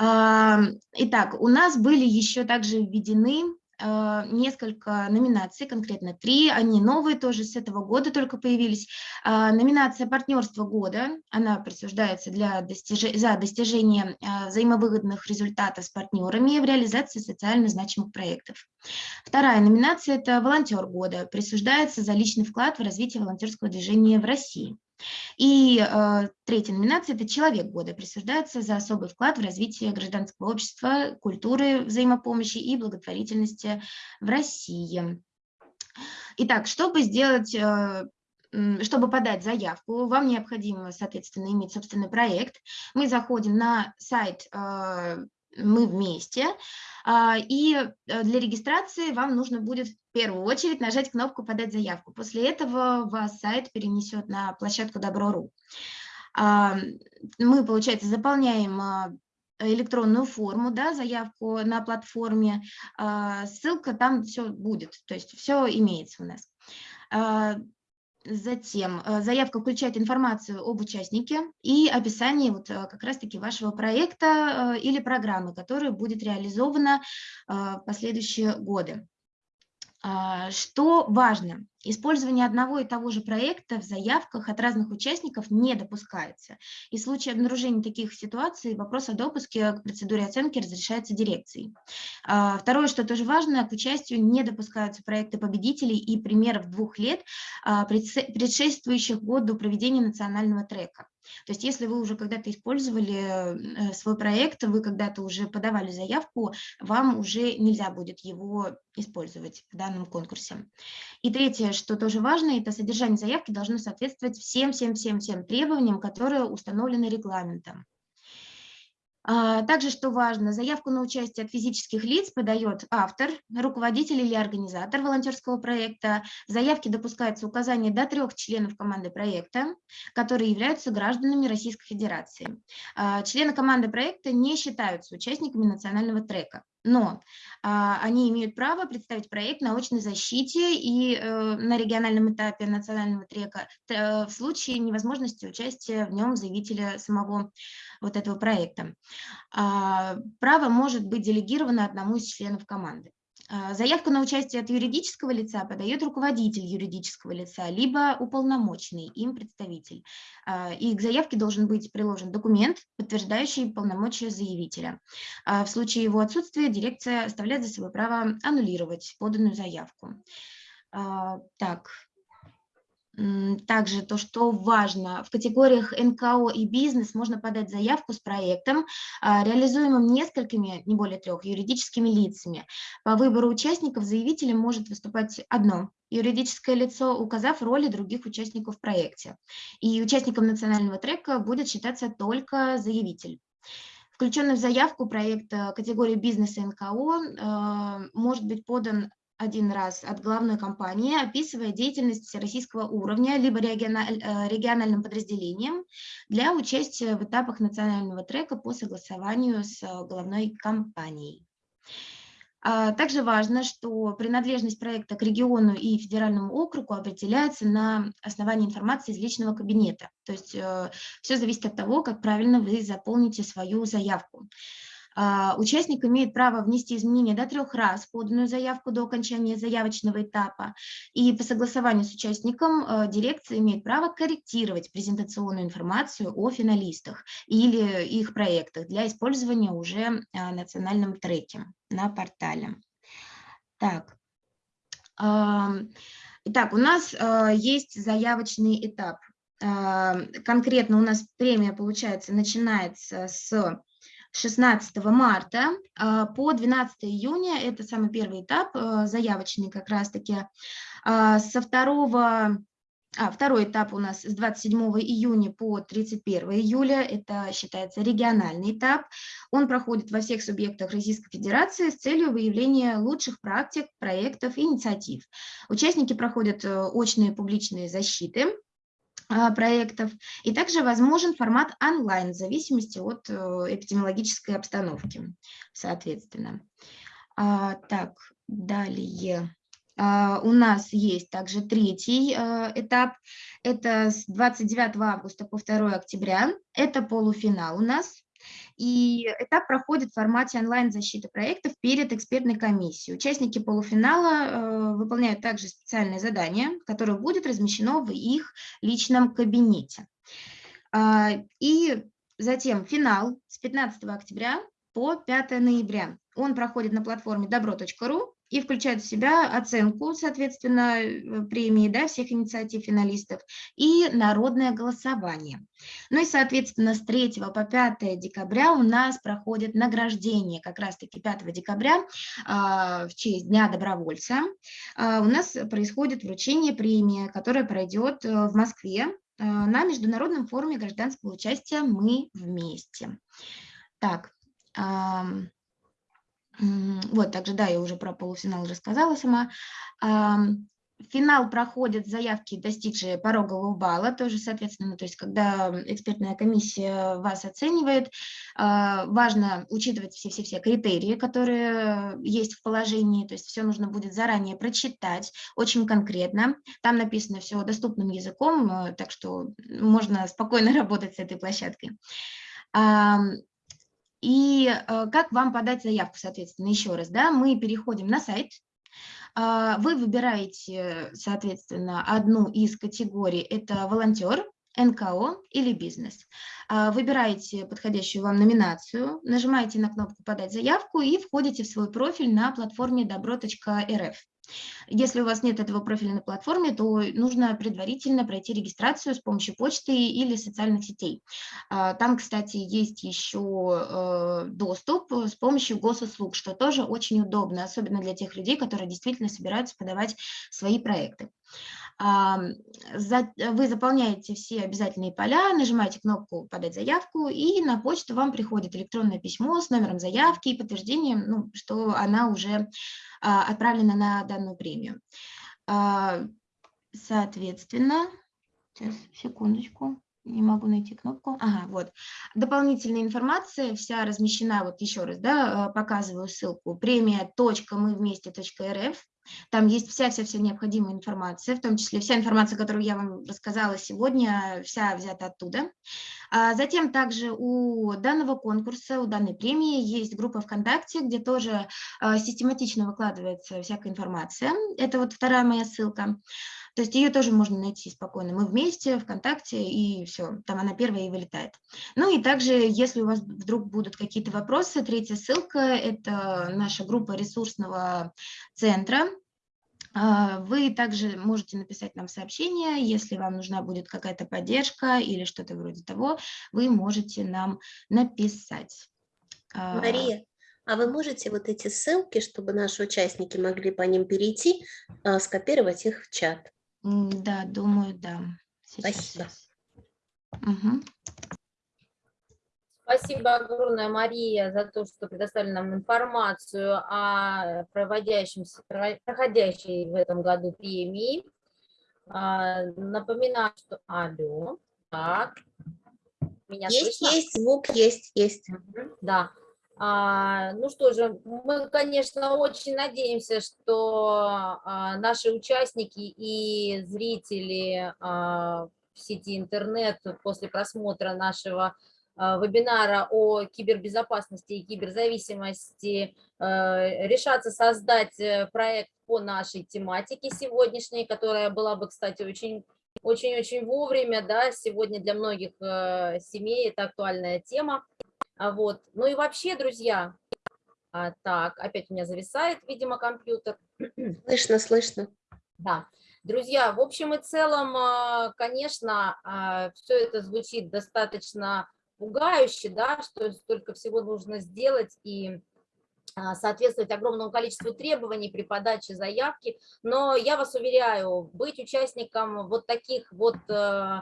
Итак, у нас были еще также введены а, несколько номинаций, конкретно три, они новые тоже с этого года только появились. А, Номинация «Партнерство года», она присуждается для достиж... за достижение а, взаимовыгодных результатов с партнерами в реализации социально значимых проектов. Вторая номинация – это «Волонтер года», присуждается за личный вклад в развитие волонтерского движения в России. И э, третья номинация – это «Человек года». Присуждается за особый вклад в развитие гражданского общества, культуры взаимопомощи и благотворительности в России. Итак, чтобы сделать э, чтобы подать заявку, вам необходимо, соответственно, иметь собственный проект. Мы заходим на сайт э, «Мы вместе», а, и э, для регистрации вам нужно будет в первую очередь нажать кнопку «Подать заявку». После этого вас сайт перенесет на площадку Добро.ру. А, мы, получается, заполняем а, электронную форму, да, заявку на платформе, ссылка там все будет, то есть все имеется у нас. Затем э, заявка включает информацию об участнике и описание вот э, как раз-таки вашего проекта э, или программы, которая будет реализована в последующие годы. А, что важно? Использование одного и того же проекта в заявках от разных участников не допускается. И в случае обнаружения таких ситуаций вопрос о допуске к процедуре оценки разрешается дирекцией. А, второе, что тоже важно, к участию не допускаются проекты победителей и примеров двух лет, а, предшествующих году проведения национального трека. То есть если вы уже когда-то использовали э, свой проект, вы когда-то уже подавали заявку, вам уже нельзя будет его использовать в данном конкурсе. И третье, что тоже важно, это содержание заявки должно соответствовать всем-всем-всем-всем требованиям, которые установлены регламентом. А, также, что важно, заявку на участие от физических лиц подает автор, руководитель или организатор волонтерского проекта. В заявке допускается указание до трех членов команды проекта, которые являются гражданами Российской Федерации. А, члены команды проекта не считаются участниками национального трека но а, они имеют право представить проект на очной защите и э, на региональном этапе национального трека э, в случае невозможности участия в нем заявителя самого вот этого проекта. А, право может быть делегировано одному из членов команды. А, заявку на участие от юридического лица подает руководитель юридического лица, либо уполномоченный им представитель. А, и к заявке должен быть приложен документ, подтверждающий полномочия заявителя. А, в случае его отсутствия дирекция оставляет за собой право аннулировать поданную заявку. Так, также то, что важно, в категориях НКО и бизнес можно подать заявку с проектом, а, реализуемым несколькими, не более трех, юридическими лицами. По выбору участников заявителем может выступать одно юридическое лицо, указав роли других участников в проекте. И участником национального трека будет считаться только заявитель. Включенный в заявку проект категории бизнеса НКО э, может быть подан один раз от главной компании, описывая деятельность всероссийского уровня, либо э, региональным подразделением для участия в этапах национального трека по согласованию с главной компанией. А, также важно, что принадлежность проекта к региону и федеральному округу определяется на основании информации из личного кабинета. То есть э, все зависит от того, как правильно вы заполните свою заявку. А, участник имеет право внести изменения до трех раз поданную заявку до окончания заявочного этапа. И по согласованию с участником а, дирекция имеет право корректировать презентационную информацию о финалистах или их проектах для использования уже а, национальном треке на портале. Так. Итак, у нас есть заявочный этап. Конкретно у нас премия, получается, начинается с 16 марта а, по 12 июня, это самый первый этап, а, заявочный как раз-таки. А, со второго а, второй этап у нас с 27 июня по 31 июля, это считается региональный этап. Он проходит во всех субъектах Российской Федерации с целью выявления лучших практик, проектов и инициатив. Участники проходят э, очные публичные защиты, проектов. И также возможен формат онлайн в зависимости от э, эпидемиологической обстановки, соответственно. А, так, далее. А, у нас есть также третий этап. Это с 29 августа по 2 октября. Это полуфинал у нас. И этап проходит в формате онлайн-защиты проектов перед экспертной комиссией. Участники полуфинала э, выполняют также специальное задание, которое будет размещено в их личном кабинете. Э, и затем финал с 15 октября по 5 ноября. Он проходит на платформе добро.ру и включает в себя оценку, соответственно, э, премии да, всех инициатив финалистов и народное голосование. Ну и, соответственно, с 3 по 5 декабря у нас проходит награждение, как раз-таки 5 декабря а, в честь Дня добровольца. А, у нас происходит вручение премии, которая пройдет э, в Москве а, на Международном форуме гражданского участия «Мы вместе». Так, вот, также, да, я уже про полуфинал рассказала сама. Финал проходят заявки, достигшие порогового балла, тоже, соответственно, то есть когда экспертная комиссия вас оценивает, а, важно учитывать все-все-все критерии, которые есть в положении, то есть все нужно будет заранее прочитать, очень конкретно. Там написано все доступным языком, э, так что можно спокойно работать с этой площадкой. И э, как вам подать заявку, соответственно, еще раз, да, мы переходим на сайт, а, вы выбираете, соответственно, одну из категорий, это волонтер, НКО или бизнес. А, выбираете подходящую вам номинацию, нажимаете на кнопку «Подать заявку» и входите в свой профиль на платформе добро.рф. Если у вас нет этого профиля на платформе, то нужно предварительно пройти регистрацию с помощью почты или социальных сетей. А, там, кстати, есть еще э, доступ с помощью госуслуг, что тоже очень удобно, особенно для тех людей, которые действительно собираются подавать свои проекты. Вы заполняете все обязательные поля, нажимаете кнопку «Подать заявку», и на почту вам приходит электронное письмо с номером заявки и подтверждением, ну, что она уже а, отправлена на данную премию. А, соответственно, сейчас, секундочку, не могу найти кнопку. Ага, вот. Дополнительная информация вся размещена, вот еще раз, да, э, показываю ссылку, премия.мывместе.рф. Там есть вся-вся-вся необходимая информация, в том числе вся информация, которую я вам рассказала сегодня, вся взята оттуда. А затем также у данного конкурса, у данной премии есть группа ВКонтакте, где тоже а, систематично выкладывается всякая информация. Это вот вторая моя ссылка. То есть ее тоже можно найти спокойно. Мы вместе, ВКонтакте, и все, там она первая и вылетает. Ну и также, если у вас вдруг будут какие-то вопросы, третья ссылка – это наша группа ресурсного центра, а, вы также можете написать нам сообщение, если вам нужна будет какая-то поддержка или что-то вроде того, вы можете нам написать. А, Мария, а вы можете вот эти ссылки, чтобы наши участники могли по ним перейти, а, скопировать их в чат? Да, думаю, да. Сейчас. Спасибо. Угу. Спасибо огромное, Мария, за то, что предоставили нам информацию о проводящемся, проходящей в этом году премии. А, напоминаю, что... Алло, так. Меня есть, слышно? есть, звук есть, есть. Да. А, ну что же, мы, конечно, очень надеемся, что а, наши участники и зрители а, в сети интернет после просмотра нашего вебинара о кибербезопасности и киберзависимости решатся создать э, проект по нашей тематике сегодняшней, которая была бы, кстати, очень очень-очень вовремя, да, сегодня для многих э, семей это актуальная тема. А вот. Ну и вообще, друзья, а, так, опять у меня зависает, видимо, компьютер. Слышно, слышно. Да. Друзья, в общем и целом, а, конечно, а, все это звучит достаточно пугающе, да, что столько всего нужно сделать и соответствовать огромному количеству требований при подаче заявки, но я вас уверяю, быть участником вот таких вот э,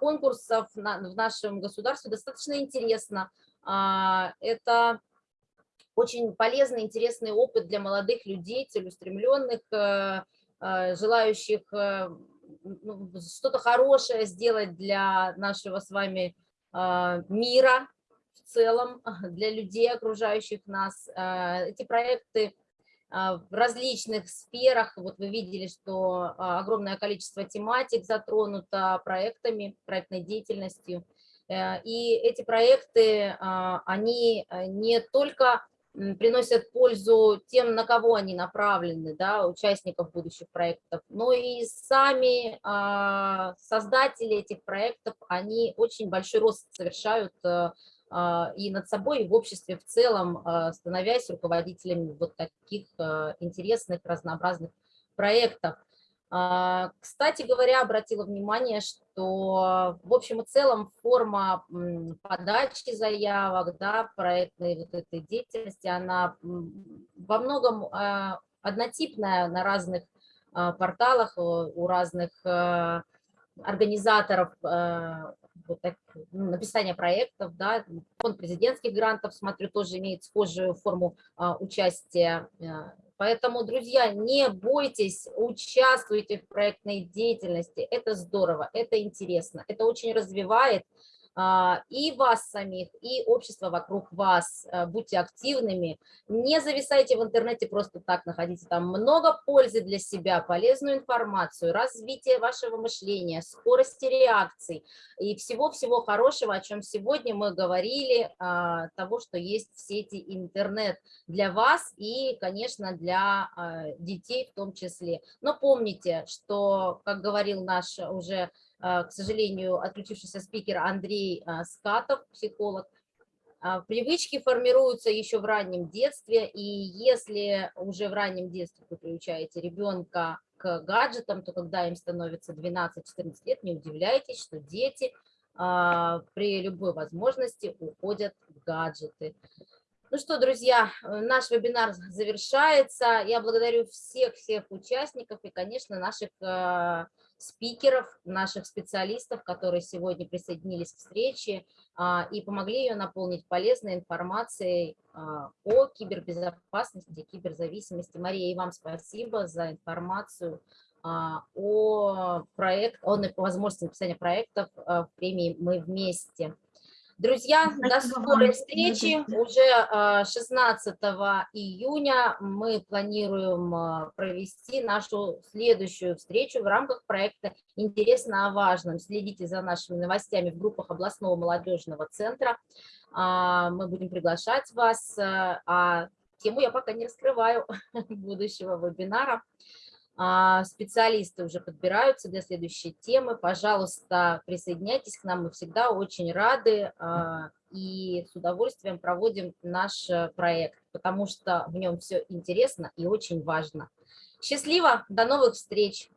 конкурсов в нашем государстве достаточно интересно, это очень полезный, интересный опыт для молодых людей, целеустремленных, э, э, желающих э, ну, что-то хорошее сделать для нашего с вами мира в целом, для людей, окружающих нас. Эти проекты в различных сферах, вот вы видели, что огромное количество тематик затронуто проектами, проектной деятельностью. Э, и эти проекты, а, они э, не только приносят пользу тем, на кого они направлены, да, участников будущих проектов, но и сами а, создатели этих проектов, они очень большой рост совершают э, а, и над собой, и в обществе в целом, становясь руководителями вот таких интересных, разнообразных проектов. Кстати говоря, обратила внимание, что в общем и целом форма подачи заявок, да, проектной вот этой деятельности, она во многом а, однотипная на разных а, порталах, э, у разных а, организаторов вот так, ну, написания проектов, да, фонд президентских грантов, смотрю, тоже имеет схожую форму участия. Поэтому, друзья, не бойтесь, участвуйте в проектной деятельности, это здорово, это интересно, это очень развивает и вас самих, и общество вокруг вас. А, Будьте активными, не зависайте в интернете просто так, находите там много пользы для себя, полезную информацию, развитие вашего мышления, скорости реакций и всего-всего хорошего, о чем сегодня мы говорили, а, того, что есть в сети интернет для вас и, конечно, для а, детей в том числе. Но помните, что, как говорил наш уже а, к сожалению, отключившийся спикер Андрей а, Скатов, психолог, а, привычки формируются еще в раннем детстве, и если уже в раннем детстве вы приучаете ребенка к гаджетам, то когда им становится 12-14 лет, не удивляйтесь, что дети при любой возможности уходят в гаджеты. Ну что, друзья, наш вебинар завершается. Я благодарю всех-всех участников и, конечно, наших спикеров, наших специалистов, которые сегодня присоединились к встрече а, и помогли ее наполнить полезной информацией а, о кибербезопасности, киберзависимости. Мария, и вам спасибо за информацию а, о, проект, о возможности написания проектов в премии «Мы вместе». Друзья, до скорой встречи. Уже 16 июня мы планируем провести нашу следующую встречу в рамках проекта «Интересно о важном». Следите за нашими новостями в группах областного молодежного центра. Мы будем приглашать вас, а тему я пока не раскрываю будущего вебинара. А, специалисты уже подбираются для следующей темы. Пожалуйста, присоединяйтесь к нам, мы всегда очень рады а, и с удовольствием проводим наш э, проект, потому что в нем все интересно и очень важно. Счастливо, до новых встреч!